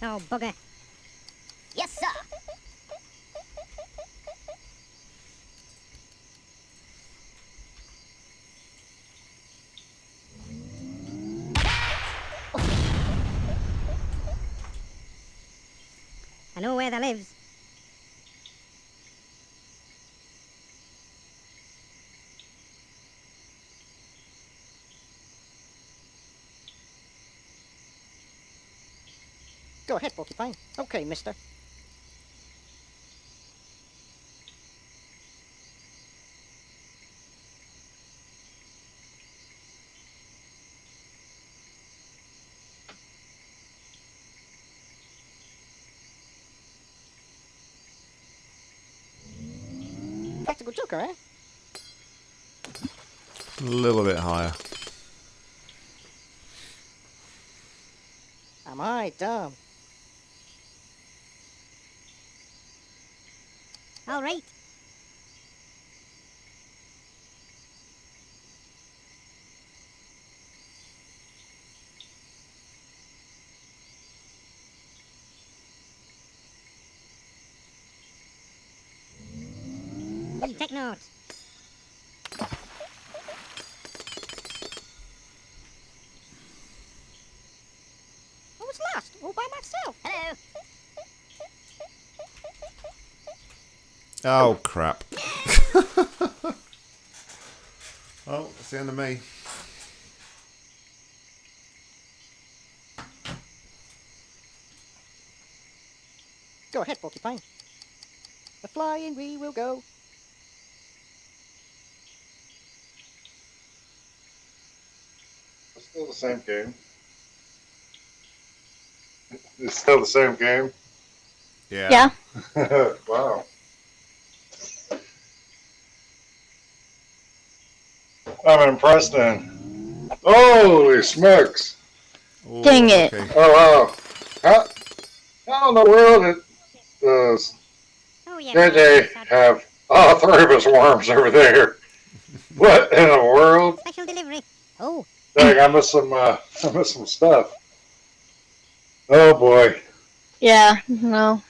Oh, bugger. Yes, sir. I know where that lives. Ahead, Porcupine. Okay, mister. Practical joker, eh? A little bit higher. Am I dumb? All right. Hey, take notes. I was lost all by myself. Hello. Oh, oh crap! [laughs] oh, it's the end of me. Go ahead, Porcupine. The flying we will go. It's still the same game. It's still the same game. Yeah. Yeah. [laughs] wow. I'm impressed then. Holy smokes. Oh, Dang it. okay. Oh wow. How, how in the world did does Oh yeah. JJ have all three of us worms over there? [laughs] What in the world? Special delivery. Oh, Dang, I missed some uh, [laughs] I missed some stuff. Oh boy. Yeah. No.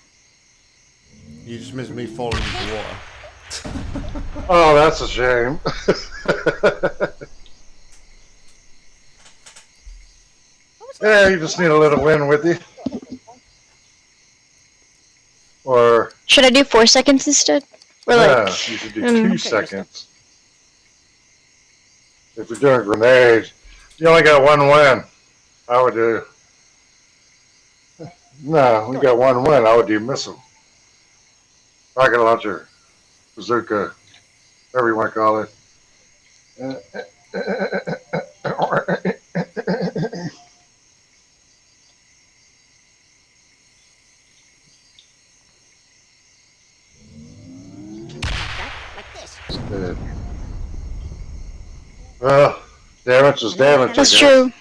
You just missed me falling into the water. [laughs] Oh, that's a shame. yeah, you just need a little wind with you. Or Should I do four seconds instead? Or yeah, like, you should do um, two Okay, seconds. If you're doing grenades, you only got one win. I would do. No, we got one win. I would do missile, rocket launcher, bazooka, whatever you want to call it. Like. Uh, Well, damage is damage. That's true.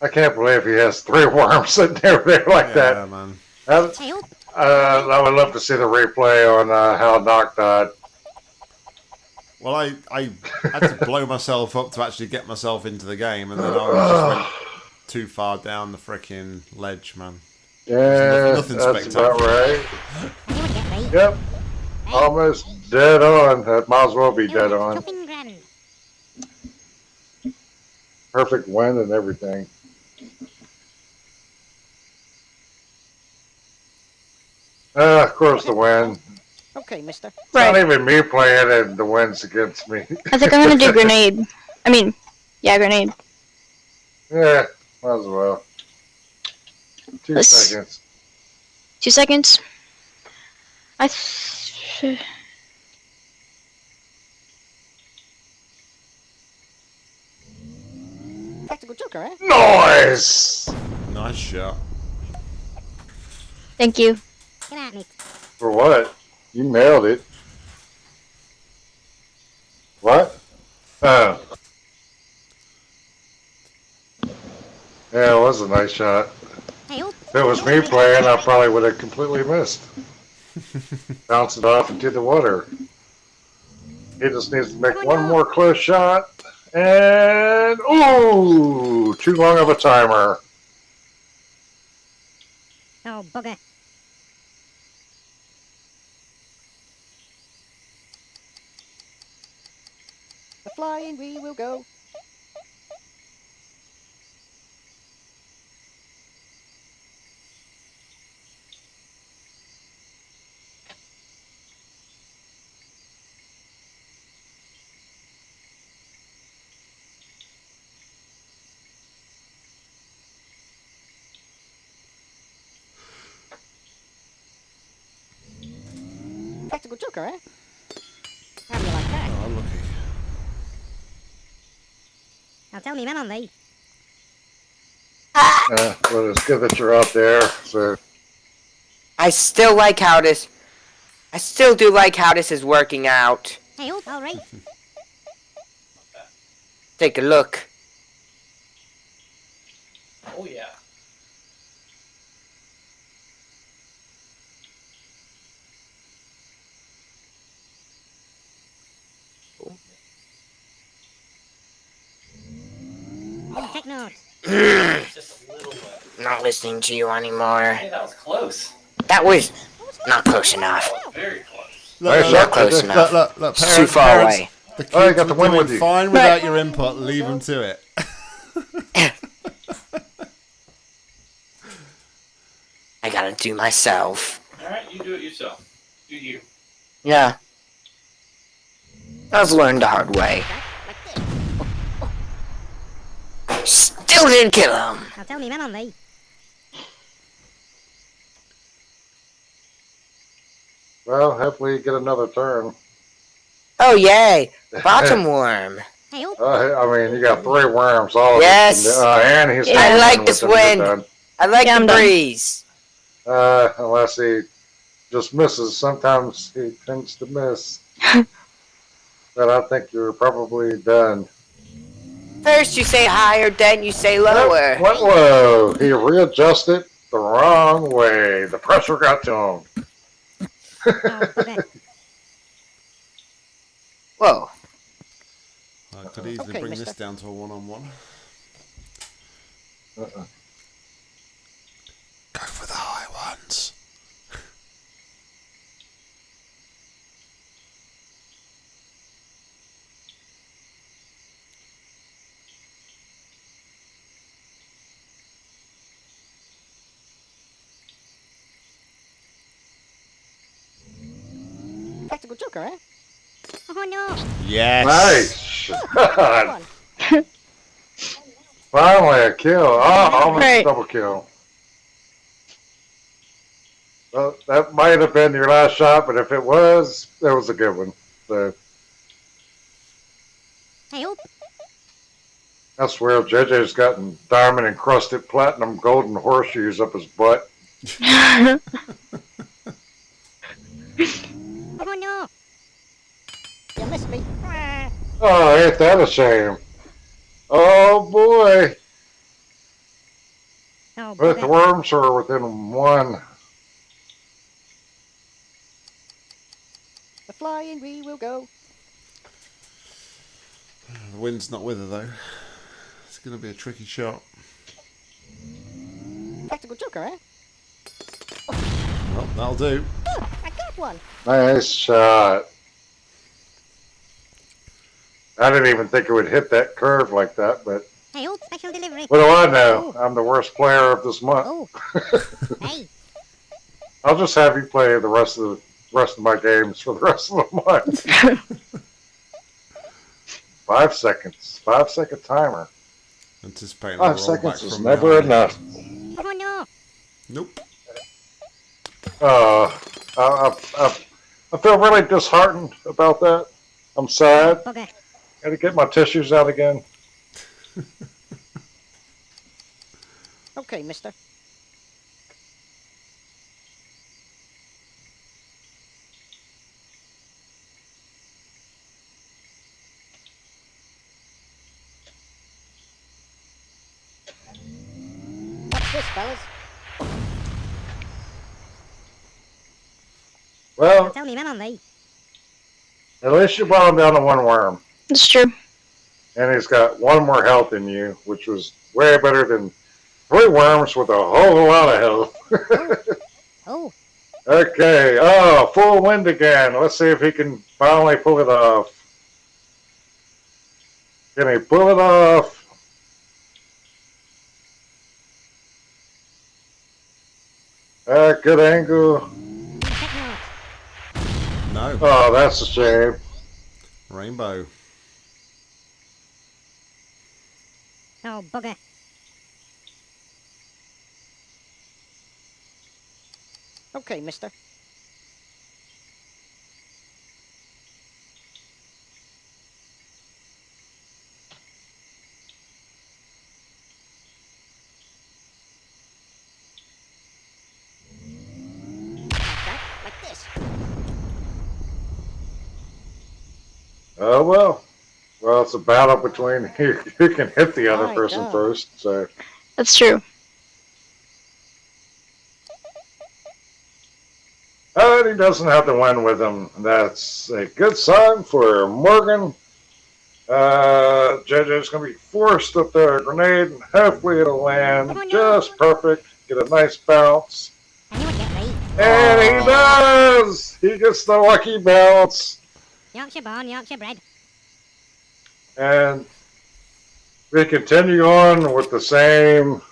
I can't believe he has three [laughs] worms sitting over there like that. Yeah, man. That- Hey, Uh, I would love to see the replay on uh, how Doc died. Well, I, I had to blow myself up to actually get myself into the game, and then I just went [sighs] too far down the freaking ledge, man. Yeah, nothing that's about right. you would get me. Yep, almost dead on. That might as well be dead on. Perfect wind and everything. Uh, of course, the win. Okay, mister. It's not even me playing and the win's against me. I think I'm gonna do [laughs] grenade. I mean, yeah, grenade. yeah, might as well. 2 Let's- seconds. Two seconds. I. Th- Practical joker, eh? Noise! Nice shot. Thank you. Get at me. For what? You nailed it. What? Oh. Yeah, it was a nice shot. Oh, If it was me playing, I probably would have completely missed. [laughs] Bounce it off into the water. He just needs to make one more close shot. And, ooh, too long of a timer. oh, bugger. Flying we will go. Practical joker, eh? Now tell me, man on thee. Yeah, but it's good that you're out there. So, I still like how this. I still do like how this is working out. Hey, all right. Take a look. Oh yeah. Take notes. Just a little bit. Not listening to you anymore. Hey, that was close. That was not close enough. Very close. Look, look, shot, look, close look, enough. look, look, parents- too far parents, away. The oh, kids Oh, you got the were win doing with you. fine without your input. Leave them to it. [laughs] I gotta do myself. All right, you do it yourself. Do you? Yeah. I've learned the hard way. Like this. Still didn't kill him. Now tell me, man on thee. well, hopefully you get another turn. Oh yay! [laughs] Bottom worm. Oh, Uh, I mean, you got three worms. All of Yes. It. Uh, and he's. Yeah. I like this wind. I like Yeah, the breeze. Uh, unless he just misses. Sometimes he tends to miss. [laughs] but I think you're probably done. First you say higher, then you say lower. What? low. He readjusted the wrong way. The pressure got to him. oh. [laughs] Whoa. I could easily Okay, bring mister. this down to a one-on-one. Uh-uh. Go for the high ones. Practical joker, eh? Oh no! Yes. Nice. Good. [laughs] Finally a kill. Oh, almost Right. double kill. Well, that might have been your last shot, but if it was, that was a good one. So Hey, oh, I swear, JJ's gotten diamond encrusted platinum golden horseshoes up his butt. [laughs] oh no! You missed me. Oh, ain't that a shame? Oh boy, Oh, both the worms are within one. the flying we will go. The wind's not with her though. It's going to be a tricky shot. Practical joker, eh? Well, that'll do. Oh, I got one. Nice shot. I didn't even think it would hit that curve like that, but Hey, oh, special delivery. what do I know? I'm the worst player of this month. Oh. [laughs] I'll just have you play the rest of the rest of my games for the rest of the month. [laughs] Five seconds. Five second timer. Anticipating Five the roll seconds is never behind. enough. oh no! Nope. Uh, I, I, I, I feel really disheartened about that. I'm sad. Bugger. Got to get my tissues out again. Okay, mister. What's this, fellas? Well, Tell me, man on at least you brought him down to one worm. It's true. and he's got one more health than you, which was way better than three worms with a whole lot of health. [laughs] Oh, okay, oh, full wind again. Let's see if he can finally pull it off. Can he pull it off? Uh, good angle. No. Oh, that's a shame. Rainbow. Oh, bugger. Okay, mister. Like that, like this. Oh well. Well, it's a battle between [laughs] who, who can hit the other My person God. first. So. That's true. And he doesn't have to win with him. That's a good sign for Morgan. Uh, JJ's going to be forced up there a grenade, and hopefully it'll land Oh, no. just perfect. Get a nice bounce. I knew I'd get thee. And he does! He gets the lucky bounce. Yorkshire born, Yorkshire bred. And we continue on with the same. [laughs]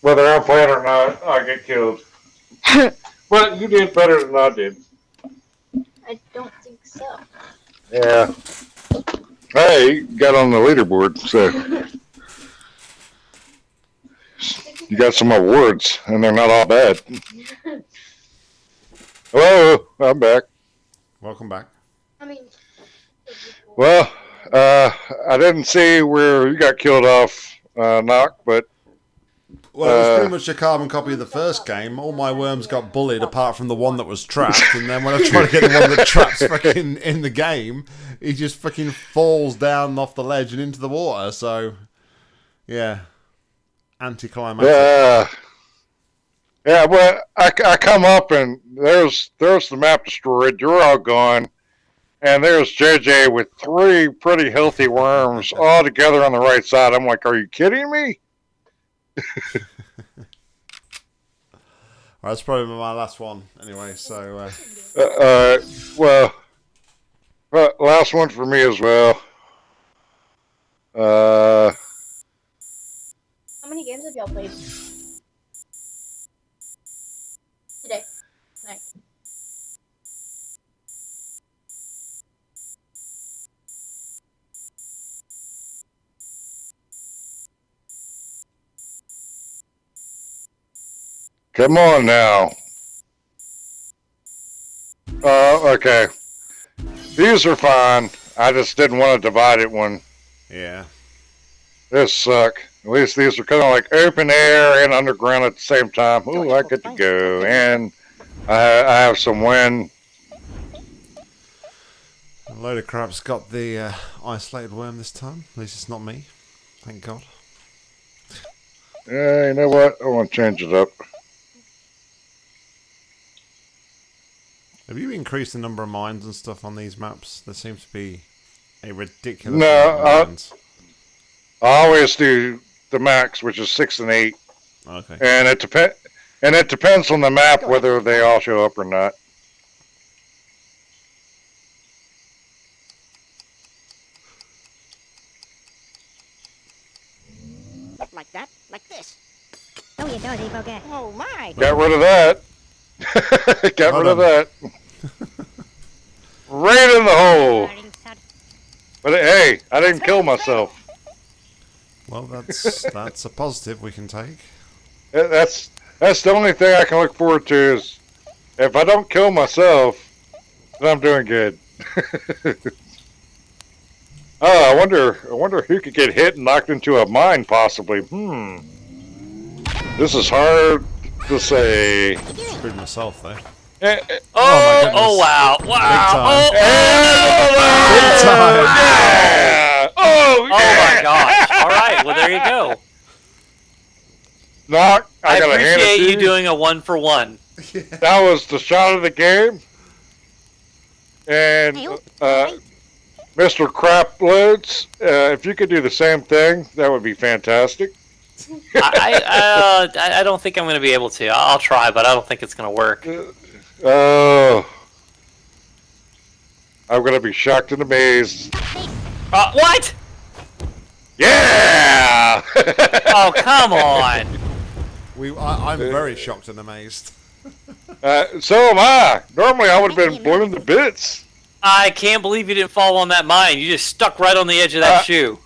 Whether I'm playing or not, I get killed. [laughs] but you did better than I did. I don't think so. Yeah. Hey, got on the leaderboard, so [laughs] you got some awards, and they're not all bad. Hello, I'm back. Welcome back. I mean, Well, uh, I didn't see where you got killed off, uh, knock, but Well, it was Uh, pretty much a carbon copy of the first game. All my worms got bullied apart from the one that was trapped. And then when I try to get the one that traps [laughs] fucking in the game, he just fucking falls down off the ledge and into the water. So, yeah. Anticlimactic. yeah, yeah. Well, I, I come up and there's there's the map destroyed. You're all gone, and there's JJ with three pretty healthy worms all together on the right side. I'm like, are you kidding me? [laughs] All right, that's probably my last one anyway. So uh, [laughs] Uh, uh, well, last one for me as well. Uh, How many games have y'all played? Today. Tonight. Come on now. Uh, okay. These are fine. I just didn't want to divide it one. yeah, This suck. At least these are kind of like open air and underground at the same time. Ooh, I get to go. And I, I have some wind. a load of crap's got the uh, isolated worm this time. At least it's not me. Thank God. Yeah, you know what? I want to change it up. Have you increased the number of mines and stuff on these maps? There seems to be a ridiculous No, amount of uh, mines. I always do the max, which is six and eight, Okay. and it depend and it depends on the map whether they all show up or not. Not like that. Like this. Oh, you dozy bugger. Oh my. Got rid of that. [laughs] Got Well rid of done. that. right in the hole. But hey, I didn't kill myself. Well, that's [laughs] that's a positive we can take. That's that's the only thing I can look forward to is if I don't kill myself, then I'm doing good. [laughs] oh, I wonder I wonder who could get hit and knocked into a mine possibly. Hmm. This is hard to say. Screwed myself though. Eh, eh, Oh, my goodness. oh wow, wow. time. Oh, Big time. Yeah! [laughs] Oh, oh my gosh. All right, well there you go. Knock, I, I, gotta hand it appreciate to you doing a one for one. That was the shot of the game. And uh, Mr. Crap Loads, uh, if you could do the same thing, that would be fantastic. I, I, uh, I I don't think I'm going to be able to. I'll try, but I don't think it's going to work. Oh. I'm gonna be shocked and amazed. Uh, what? Yeah! Oh, come on. [laughs] We, I, I'm very shocked and amazed. uh, so am I. Normally I would have been blown to bits. I can't believe you didn't fall on that mine. You just stuck right on the edge of that Uh, shoe.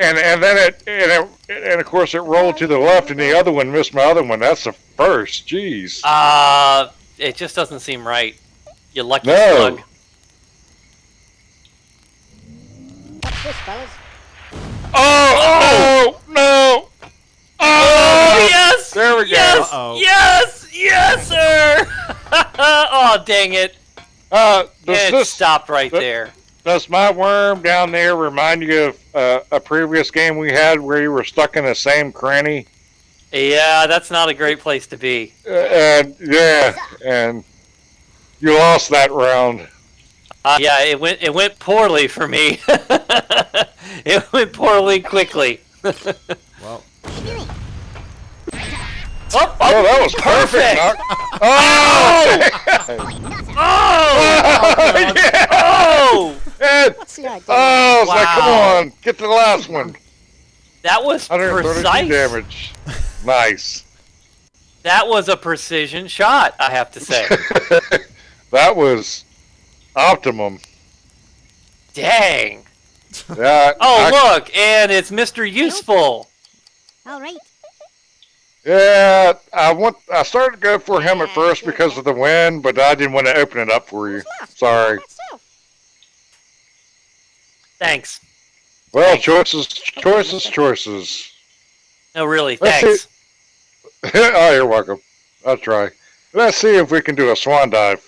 And and then it and, it and of course it rolled to the left and the other one missed my other one. That's the first. Jeez. Uh, it just doesn't seem right. You lucky No. slug. What's this, fellas? Oh, oh no! Oh, Oh, yes! There we go. Yes! Uh-oh. Yes! Yes, sir! [laughs] oh, dang it. Uh, does It this stopped right that- there. Does my worm down there remind you of uh, a previous game we had where you were stuck in the same cranny? Yeah, that's not a great place to be. Uh, and yeah, and you lost that round. Uh, yeah, it went it went poorly for me. [laughs] it went poorly quickly. [laughs] Well, Oh, Oh, that was perfect. Knock. [laughs] Oh! Oh! yeah! Oh! And- What's the idea? oh, I was like, come on, get to the last one. That was precise. damage. Nice. That was a precision shot, I have to say. [laughs] that was optimum. Dang. Yeah. Oh, I- look, and it's Mr. Useful. All right. Yeah, I want. I started to go for him at first because of the wind, but I didn't want to open it up for you. Sorry. Thanks. Well, choices, choices, choices. No, really, Let's thanks. [laughs] oh, you're welcome. I'll try. Let's see if we can do a swan dive.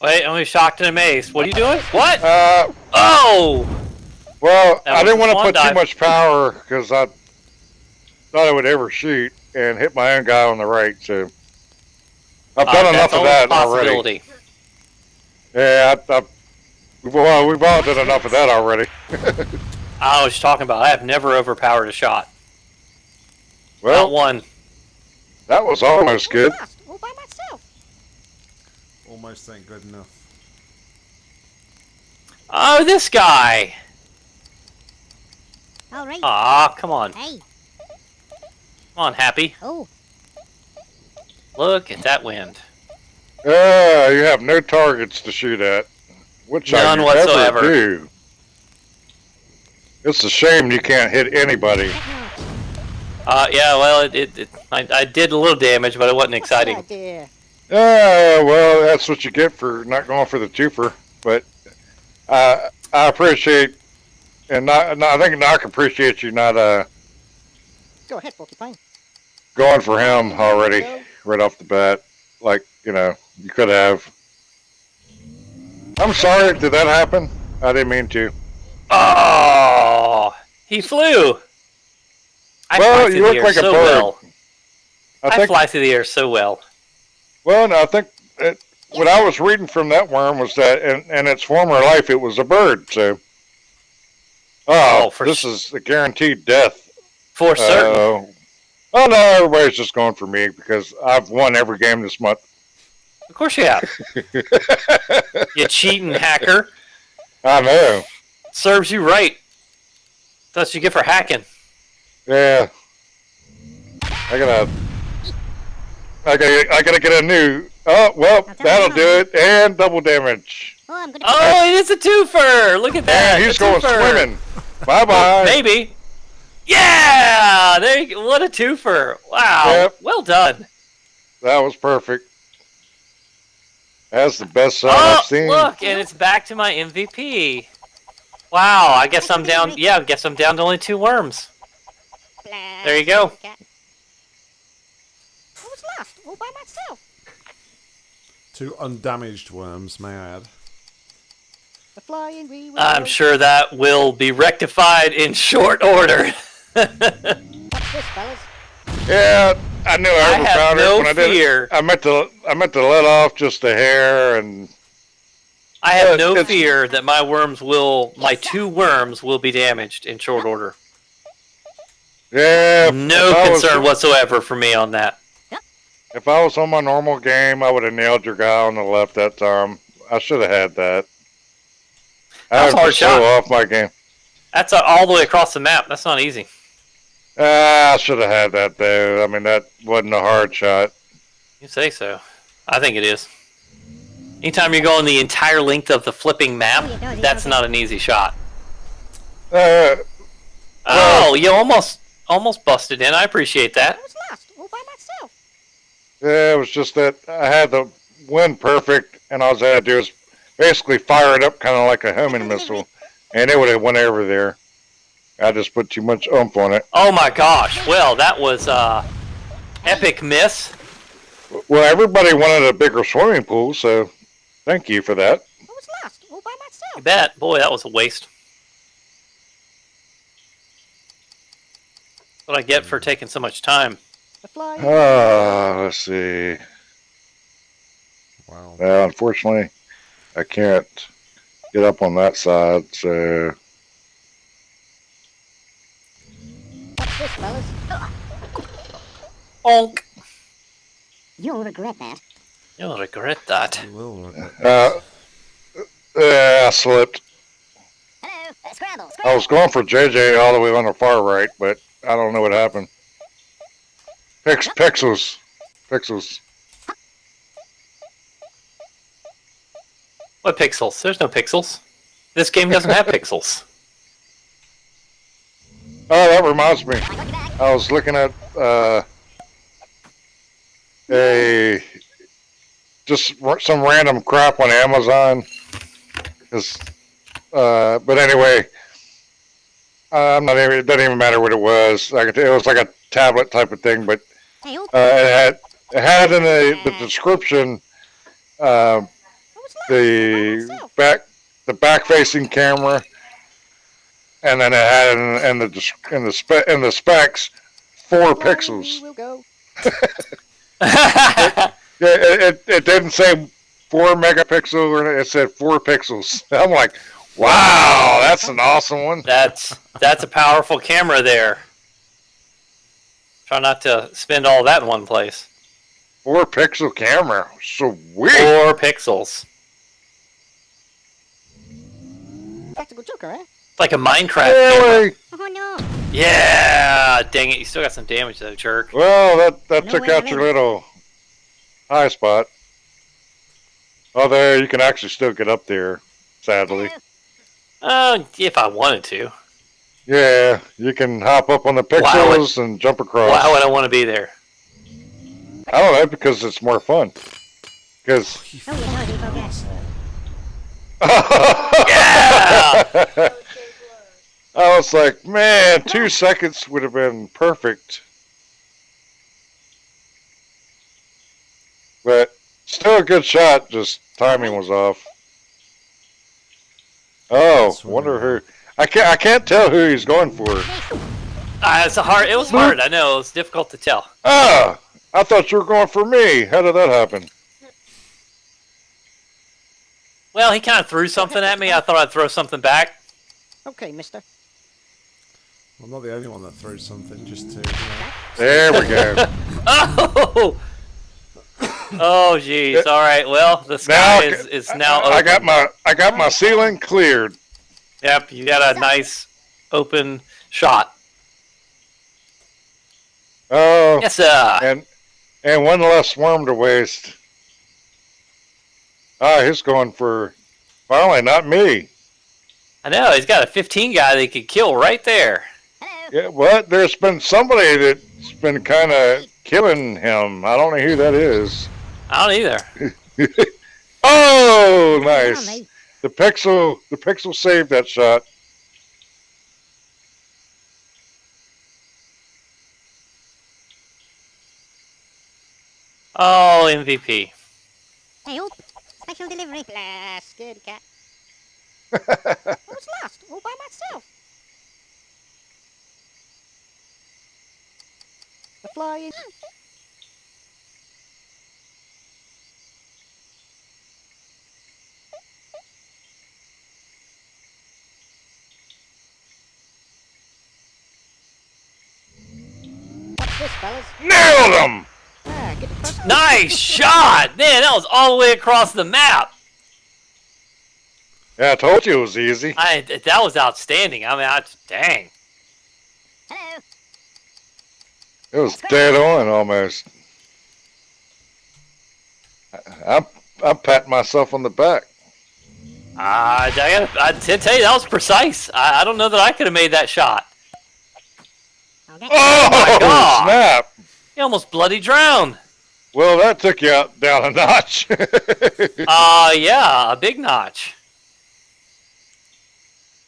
Wait, I'm shocked and amazed. What are you doing? What? Uh, Oh! well, That I didn't want to put too much power because I thought I would ever shoot and hit my own guy on the right. So I've Uh, done that's enough of that already. Yeah, I, I, well, we've all done enough of that already. [laughs] I was talking about. I have never overpowered a shot. Well, Not Well, one. that was almost good. All by myself. Almost ain't good enough. Oh, this guy. All right. Aw, come on. Hey. Come on, Happy. Oh. Look at that wind. Ah, you have no targets to shoot at. Which None I whatsoever. Ever do. It's a shame you can't hit anybody. Uh, yeah, well, it, it, it I, I did a little damage, but it wasn't What's the exciting. idea? Ah, well, that's what you get for not going for the twofer. But uh, I appreciate, and not, not, I think Knock appreciates you not uh, Go ahead, Porcupine. going for him already right off the bat. Like you know, you could have. I'm sorry. Did that happen? I didn't mean to. Oh, he flew. I Well, fly you look like a bird. well. I I, think. fly through the air so well. Well, no, I think it, what I was reading from that worm was that in, in its former life it was a bird. So, oh, Oh, for this is a guaranteed death. For certain. Uh, oh no, everybody's just going for me because I've won every game this month. Of course you have. You cheating hacker. I know. Serves you right. That's what you get for hacking. Yeah. I gotta. I gotta. I gotta get a new. Oh well, that'll do it. And double damage. Oh, I'm gonna. Oh, it is a twofer. Look at that. Yeah, he's going swimming. [laughs] Bye bye. Maybe. Yeah, there. You, go. what a twofer! Wow. Yep. Well done. That was perfect. That's the best shot Oh, I've seen. look, and it's back to my MVP. Wow, I guess I'm down. [laughs] Yeah, I guess I'm down to only two worms. There you go. I was lost, all by myself. Two undamaged worms, may I add. The flying we I'm sure that will be rectified in short order. [laughs] What's this, fellas? Yeah, I knew I I overpowered no when I did it. fear. I meant to. I meant to let off just a hair, and I have no it's- fear that my worms will, my two worms will be damaged in short order. yeah. No I was- concern whatsoever for me on that. If I was on my normal game, I would have nailed your guy on the left that time. I should have had that. That was a I hard was shot. off my game. That's all the way across the map. That's not easy. Ah, I should have had that though. I mean, that wasn't a hard shot. You say so. I think it is. Anytime you're going the entire length of the flipping map, that's not an easy shot. Uh, Oh, you almost almost busted in. I appreciate that. I was lost, all by myself. yeah, it was just that I had the wind perfect, and all I had to do was basically fire it up, kind of like a homing missile, and it would have went over there. I just put too much oomph on it. Oh my gosh. Well, that was uh epic miss. Well, everybody wanted a bigger swimming pool, so thank you for that. I was lost, all by You myself. bet. Boy, that was a waste. What I get for taking so much time. The flying. Ah, let's see. Wow. Well, unfortunately, I can't get up on that side, so What's this, fellas? Onk. You'll regret that. You'll regret that. You will regret uh, yeah, I slipped. Hello. Uh, scramble. I was going for JJ all the way on the far right, but I don't know what happened. Pix, pixels, pixels. What pixels? There's no pixels. This game doesn't have [laughs] pixels. Oh, that reminds me. I was looking at uh, a just some random crap on Amazon. uh, but anyway, I'm not even. It doesn't even matter what it was. It was like a tablet type of thing, but uh, it had it had in the, the description uh, the back the back facing camera, and then it had in, in the in the spe- in the specs four pixels. we will go. [laughs] Yeah, it, it, it didn't say four megapixel, or it said four pixels. [laughs] I'm like, wow, that's an awesome one. that's that's a powerful camera there. Try not to spend all that in one place. Four pixel camera. Sweet. Four pixels. Practical Joker, eh? It's like a Minecraft camera. Really? Oh no. Yeah! Dang it, you still got some damage though, jerk. Well, that that No took out your little high spot. Oh, there you can actually still get up there. Sadly, Uh, if I wanted to. yeah, you can hop up on the Wow, pixels and jump across. Why would I want to be there? I don't know because it's more fun. Because Oh, you you forget. Yeah! [laughs] [laughs] I was like, man, two seconds would have been perfect. But still a good shot, just timing was off. Oh, wonder who. I can't. I can't tell who he's going for. Ah, it's a hard. It was hard. I know. It was difficult to tell. Ah, I thought you were going for me. How did that happen? Well, he kind of threw something at me. I thought I'd throw something back. Okay, mister. I'm not the only one that throws something just to. You know. There we go. [laughs] Oh! Oh, jeez. All right. Well, the Now sky I is, is now I got my. I got my ceiling cleared. Yep, you got a nice open shot. Oh, Yes, sir. and and one less worm to waste. Ah, he's going for. Finally, not me. I know. He's got a 15 guy that he could kill right there. Hello. Yeah, what? There's been somebody that's been kind of killing him. I don't know who that is. I don't either. [laughs] Oh, Come on, nice. mate. The pixel, the pixel saved that shot. Oh, MVP. Hey, special delivery. Blah, scaredy cat. [laughs] I was lost, all by myself. Flying. This. Nailed him. Ah, the first. Nice shot! Man, that was all the way across the map. Yeah, I told you it was easy. I that was outstanding. I mean, I, dang. Hello. It was dead on almost. I- I'm I'm patting myself on the back. Uh, I gotta, I to tell you that was precise. I, I don't know that I could have made that shot. Okay. Oh, my [laughs] God. snap! He almost bloody drowned. Well, that took you out down a notch. [laughs] Uh, yeah, a big notch.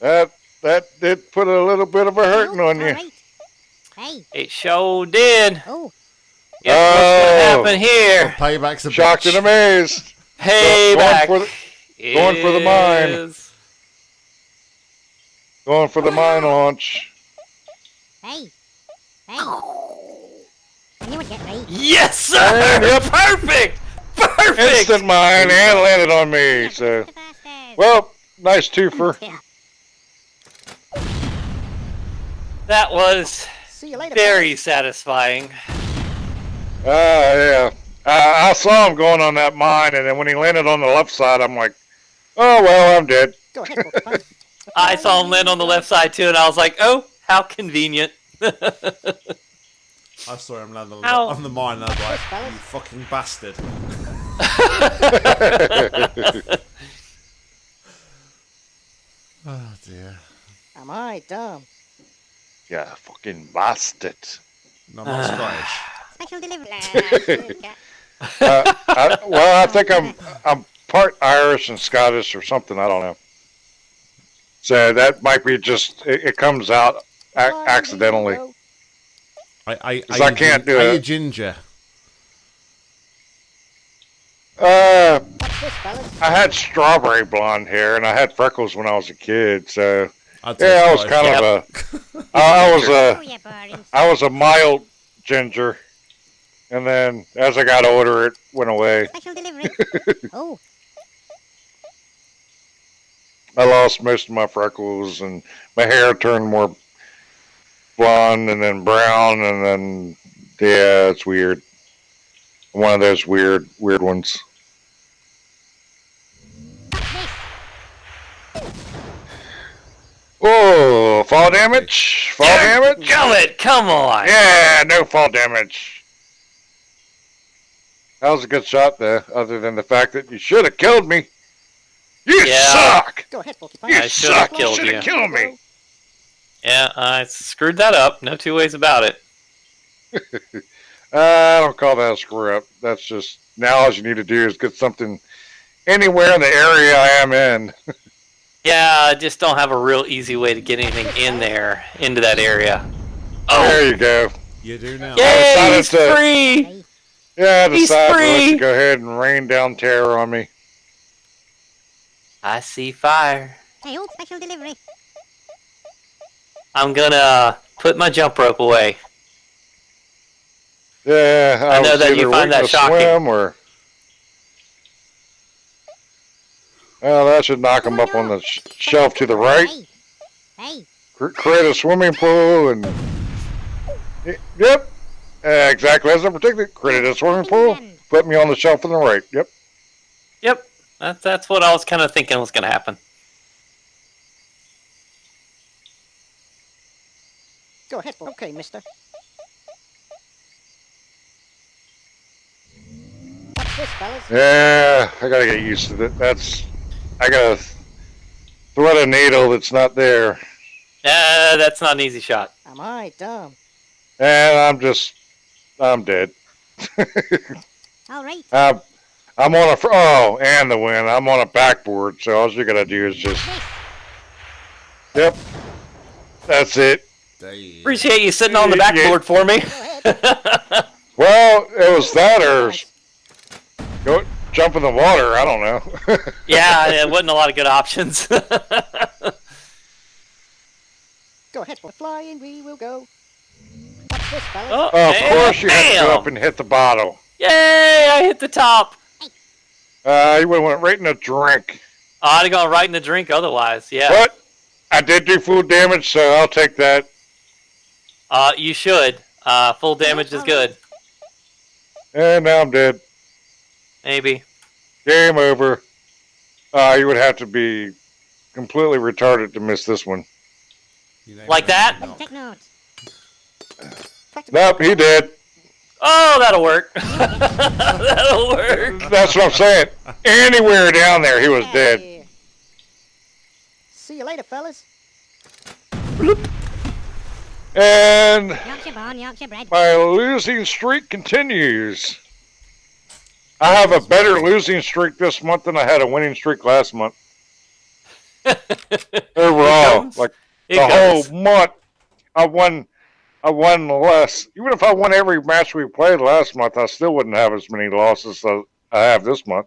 that that did put a little bit of a hurting on you. Alright. Hey. It sure did. Oh. Yeah, what's gonna Oh. happen here? Payback's a Shocked bitch. and amazed. Payback. Going for the, going for the mine. going for the mine launch. Hey. Hey. I knew it'd get right. Yes, sir. And [laughs] yep. Perfect. Perfect. Instant mine and landed on me. So, well, nice twofer. Yeah. That was See you later. very satisfying. Ah, yeah. I, I saw him going on that mine, and then when he landed on the left side, I'm like, oh, well, I'm dead. Go ahead, Porcupine. [laughs] I saw him land on the left side too, and I was like, "Oh, how convenient." [laughs] I saw him land on, the- on the mine and I was like, you fucking bastard. oh [laughs] dear. Am I dumb? Yeah, fucking bastard. No, I'm Scottish. Special delivery. Scaredy. [laughs] [laughs] Uh, I, well, I think I'm I'm part Irish and Scottish or something. I don't know. So that might be just it, it comes out a- accidentally. wheel. I, I, 'Cause I can't gin- do are you it. ginger? Uh, What's this, fellas? I had strawberry blonde hair and I had freckles when I was a kid. So I'd say yeah, I was Scottish. kind of a [laughs] I I was Oh, a you was a mild ginger, and then as I got older, it went away. [laughs] Special delivery. [laughs] oh. I lost most of my freckles, and my hair turned more blonde, and then brown, and then Yeah, it's weird. One of those weird, weird ones. Oh, fall damage? Fall damage? Gullet, come on. Yeah, no fall damage. That was a good shot there, other than the fact that you should have killed me. You Yeah. suck! Go ahead, Porcupine. You I should've suck! You killed should have killed me! Yeah, I screwed that up. No two ways about it. [laughs] Uh, I don't call that a screw up. That's just now all you need to do is get something anywhere in the area I am in. [laughs] Yeah, I just don't have a real easy way to get anything in there, into that area. Oh, There you go. You do now. yay, decided he's to- free! Yeah, I He's decided to let free. you go ahead and rain down terror on me. I see fire. Hey, oh, special delivery. I'm gonna put my jump rope away. Yeah, I, I know that you find that shocking. Swim or well, that should knock him up on the sh- shelf to the right. Hey, hey, create a swimming pool and yep, uh, exactly as I predicted. Created a swimming pool. Put me on the shelf to the right. Yep. Yep, that's that's what I was kind of thinking was gonna happen. Go ahead, Porcupine. Okay, mister. Watch this, fellas. Yeah, I gotta get used to that. That's I gotta thread a needle that's not there, Uh, that's not an easy shot. Am I dumb? and I'm just I'm dead. [laughs] all right. I'm, I'm on a oh, and the wind. I'm on a backboard, so all you gotta do is just yep. That's it. Damn. Appreciate you sitting on the Yeah, yeah. backboard for me. [laughs] Well, it was that or s- go jump in the water. I don't know. [laughs] yeah, it wasn't a lot of good options. [laughs] Go ahead, Porcupine. Flying, we will go. Watch this, fellas. oh, Oh, of course you have to go up and hit the bottle. Yay! I hit the top. Uh, you would have went right in the drink. I'd have gone right in the drink otherwise. Yeah. But I did do full damage, so I'll take that. Uh, you should. Uh, full damage is good. And now I'm dead. Maybe. Game over. Uh, you would have to be completely retarded to miss this one. Like that? Take notes. Nope, he did. Oh, that'll work. [laughs] that'll work. That's what I'm saying. Anywhere down there, he was dead. See you later, fellas. And Yorkshire born, Yorkshire bred. my losing streak continues. I have a better losing streak this month than I had a winning streak last month. [laughs] Overall, like It the goes. whole month, I won. I won less. Even if I won every match we played last month, I still wouldn't have as many losses as I have this month.